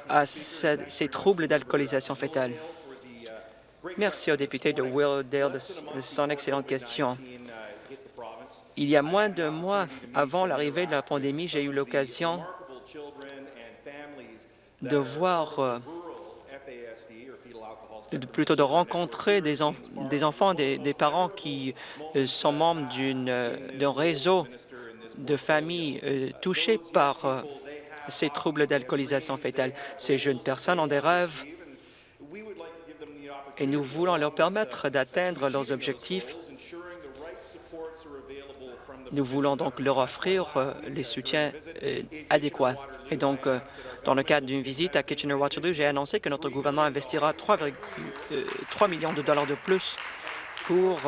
à, ces troubles d'alcoolisation fétale? Merci au député de Willowdale de son excellente question. Il y a moins de mois avant l'arrivée de la pandémie, j'ai eu l'occasion de voir, euh, plutôt de rencontrer des, enfants, des, parents qui euh, sont membres euh, d'un réseau de familles touchées par ces troubles d'alcoolisation fétale. Ces jeunes personnes ont des rêves et nous voulons leur permettre d'atteindre leurs objectifs nous voulons donc leur offrir euh, les soutiens euh, adéquats. Et donc, euh, dans le cadre d'une visite à Kitchener-Waterloo, j'ai annoncé que notre gouvernement investira 3,3 millions de dollars de plus pour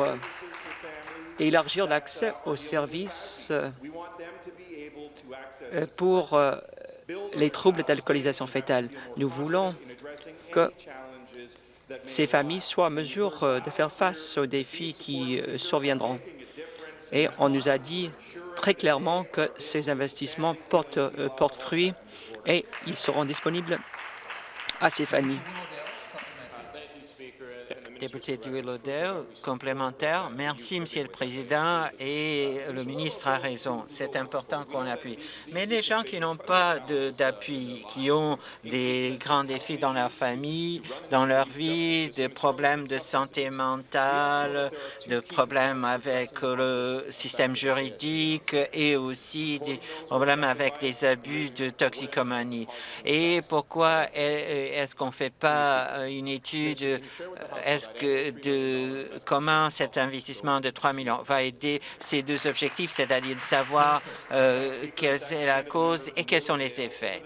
élargir l'accès aux services pour les troubles d'alcoolisation fétale. Nous voulons que ces familles soient en mesure de faire face aux défis qui surviendront. Et on nous a dit très clairement que ces investissements portent, euh, portent fruit et ils seront disponibles. À ces familles député du Willowdale, complémentaire. Merci, Monsieur le Président, et le ministre a raison. C'est important qu'on appuie. Mais les gens qui n'ont pas d'appui, qui ont des grands défis dans leur famille, dans leur vie, des problèmes de santé mentale, de problèmes avec le système juridique et aussi des problèmes avec des abus de toxicomanie. Et pourquoi est-ce qu'on ne fait pas une étude, de comment cet investissement de 3 millions va aider ces deux objectifs, c'est-à-dire de savoir euh, quelle est la cause et quels sont les effets.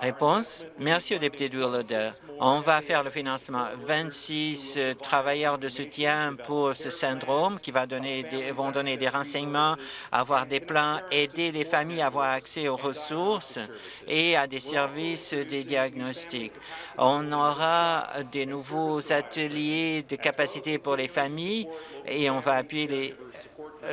Réponse. Merci au député de Willowdale. On va faire le financement. 26 euh, travailleurs de soutien pour ce syndrome qui va donner vont donner des renseignements, avoir des plans, aider les familles à avoir accès aux ressources et à des services de diagnostic. On aura des nouveaux ateliers de capacité pour les familles et on va appuyer les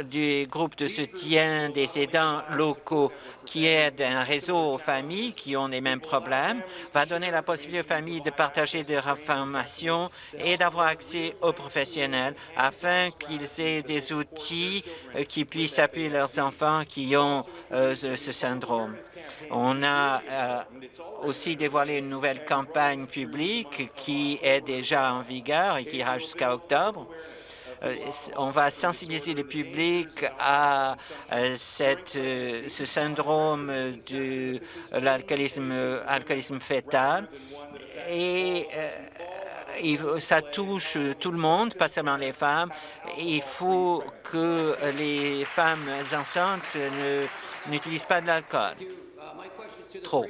du groupe de soutien des aidants locaux qui aide un réseau aux familles qui ont les mêmes problèmes, va donner la possibilité aux familles de partager des informations et d'avoir accès aux professionnels afin qu'ils aient des outils euh, qui puissent appuyer leurs enfants qui ont euh, ce syndrome. On a euh, aussi dévoilé une nouvelle campagne publique qui est déjà en vigueur et qui ira jusqu'à octobre. Euh, on va sensibiliser le public à euh, euh, ce syndrome de l'alcoolisme alcoolisme fœtal et ça touche tout le monde, pas seulement les femmes. Il faut que les femmes enceintes n'utilisent pas de l'alcool. Trop.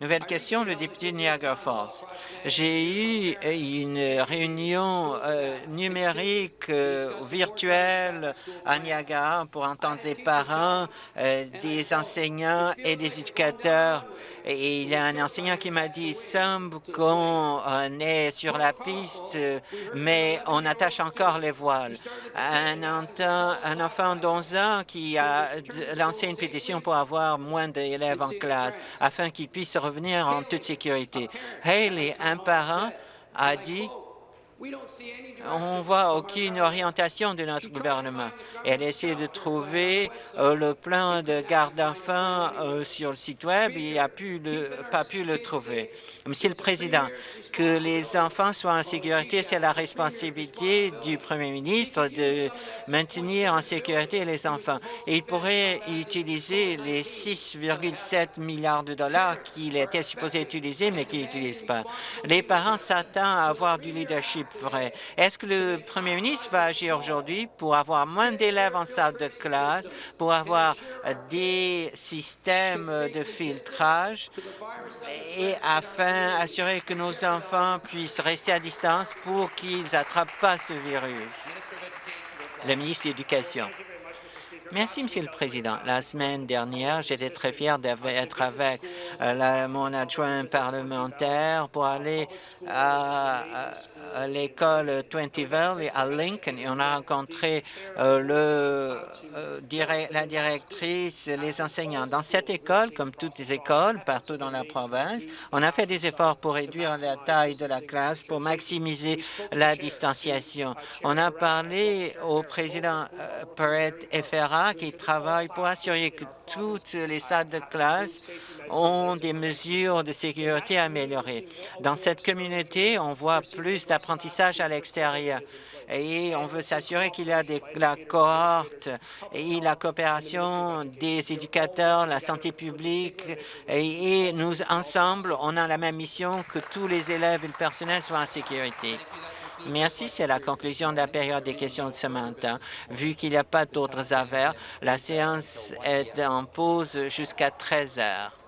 Nouvelle question, le député de Niagara Falls. J'ai eu une réunion euh, numérique euh, virtuelle à Niagara pour entendre des parents, euh, des enseignants et des éducateurs. Et il y a un enseignant qui m'a dit, il semble qu'on est sur la piste, mais on attache encore les voiles. Un, un enfant d'11 ans qui a lancé une pétition pour avoir moins d'élèves en classe afin qu'ils puissent revenir en toute sécurité. Haley, un parent, a dit on voit aucune orientation de notre gouvernement. Elle essaie de trouver euh, le plan de garde d'enfants euh, sur le site Web et n'a pas pu le trouver. Monsieur le Président, que les enfants soient en sécurité, c'est la responsabilité du Premier ministre de maintenir en sécurité les enfants. Et il pourrait utiliser les 6,7 milliards de dollars qu'il était supposé utiliser, mais qu'il n'utilise pas. Les parents s'attendent à avoir du leadership vrai. Que le premier ministre va agir aujourd'hui pour avoir moins d'élèves en salle de classe, pour avoir des systèmes de filtrage et afin d'assurer que nos enfants puissent rester à distance pour qu'ils n'attrapent pas ce virus? Le ministre de l'Éducation. Merci, Monsieur le Président. La semaine dernière, j'étais très fier d'être avec euh, mon adjoint parlementaire pour aller à, l'école Twenty Valley à Lincoln et on a rencontré euh, euh, la directrice, les enseignants. Dans cette école, comme toutes les écoles partout dans la province, on a fait des efforts pour réduire la taille de la classe, pour maximiser la distanciation. On a parlé au président Perret Qui travaille pour assurer que toutes les salles de classe ont des mesures de sécurité améliorées. Dans cette communauté, on voit plus d'apprentissage à l'extérieur et on veut s'assurer qu'il y a des, la cohorte et la coopération des éducateurs, la santé publique et nous, ensemble, on a la même mission que tous les élèves et le personnel soient en sécurité. Merci. C'est la conclusion de la période des questions de ce matin. Vu qu'il n'y a pas d'autres affaires, la séance est en pause jusqu'à 13 heures.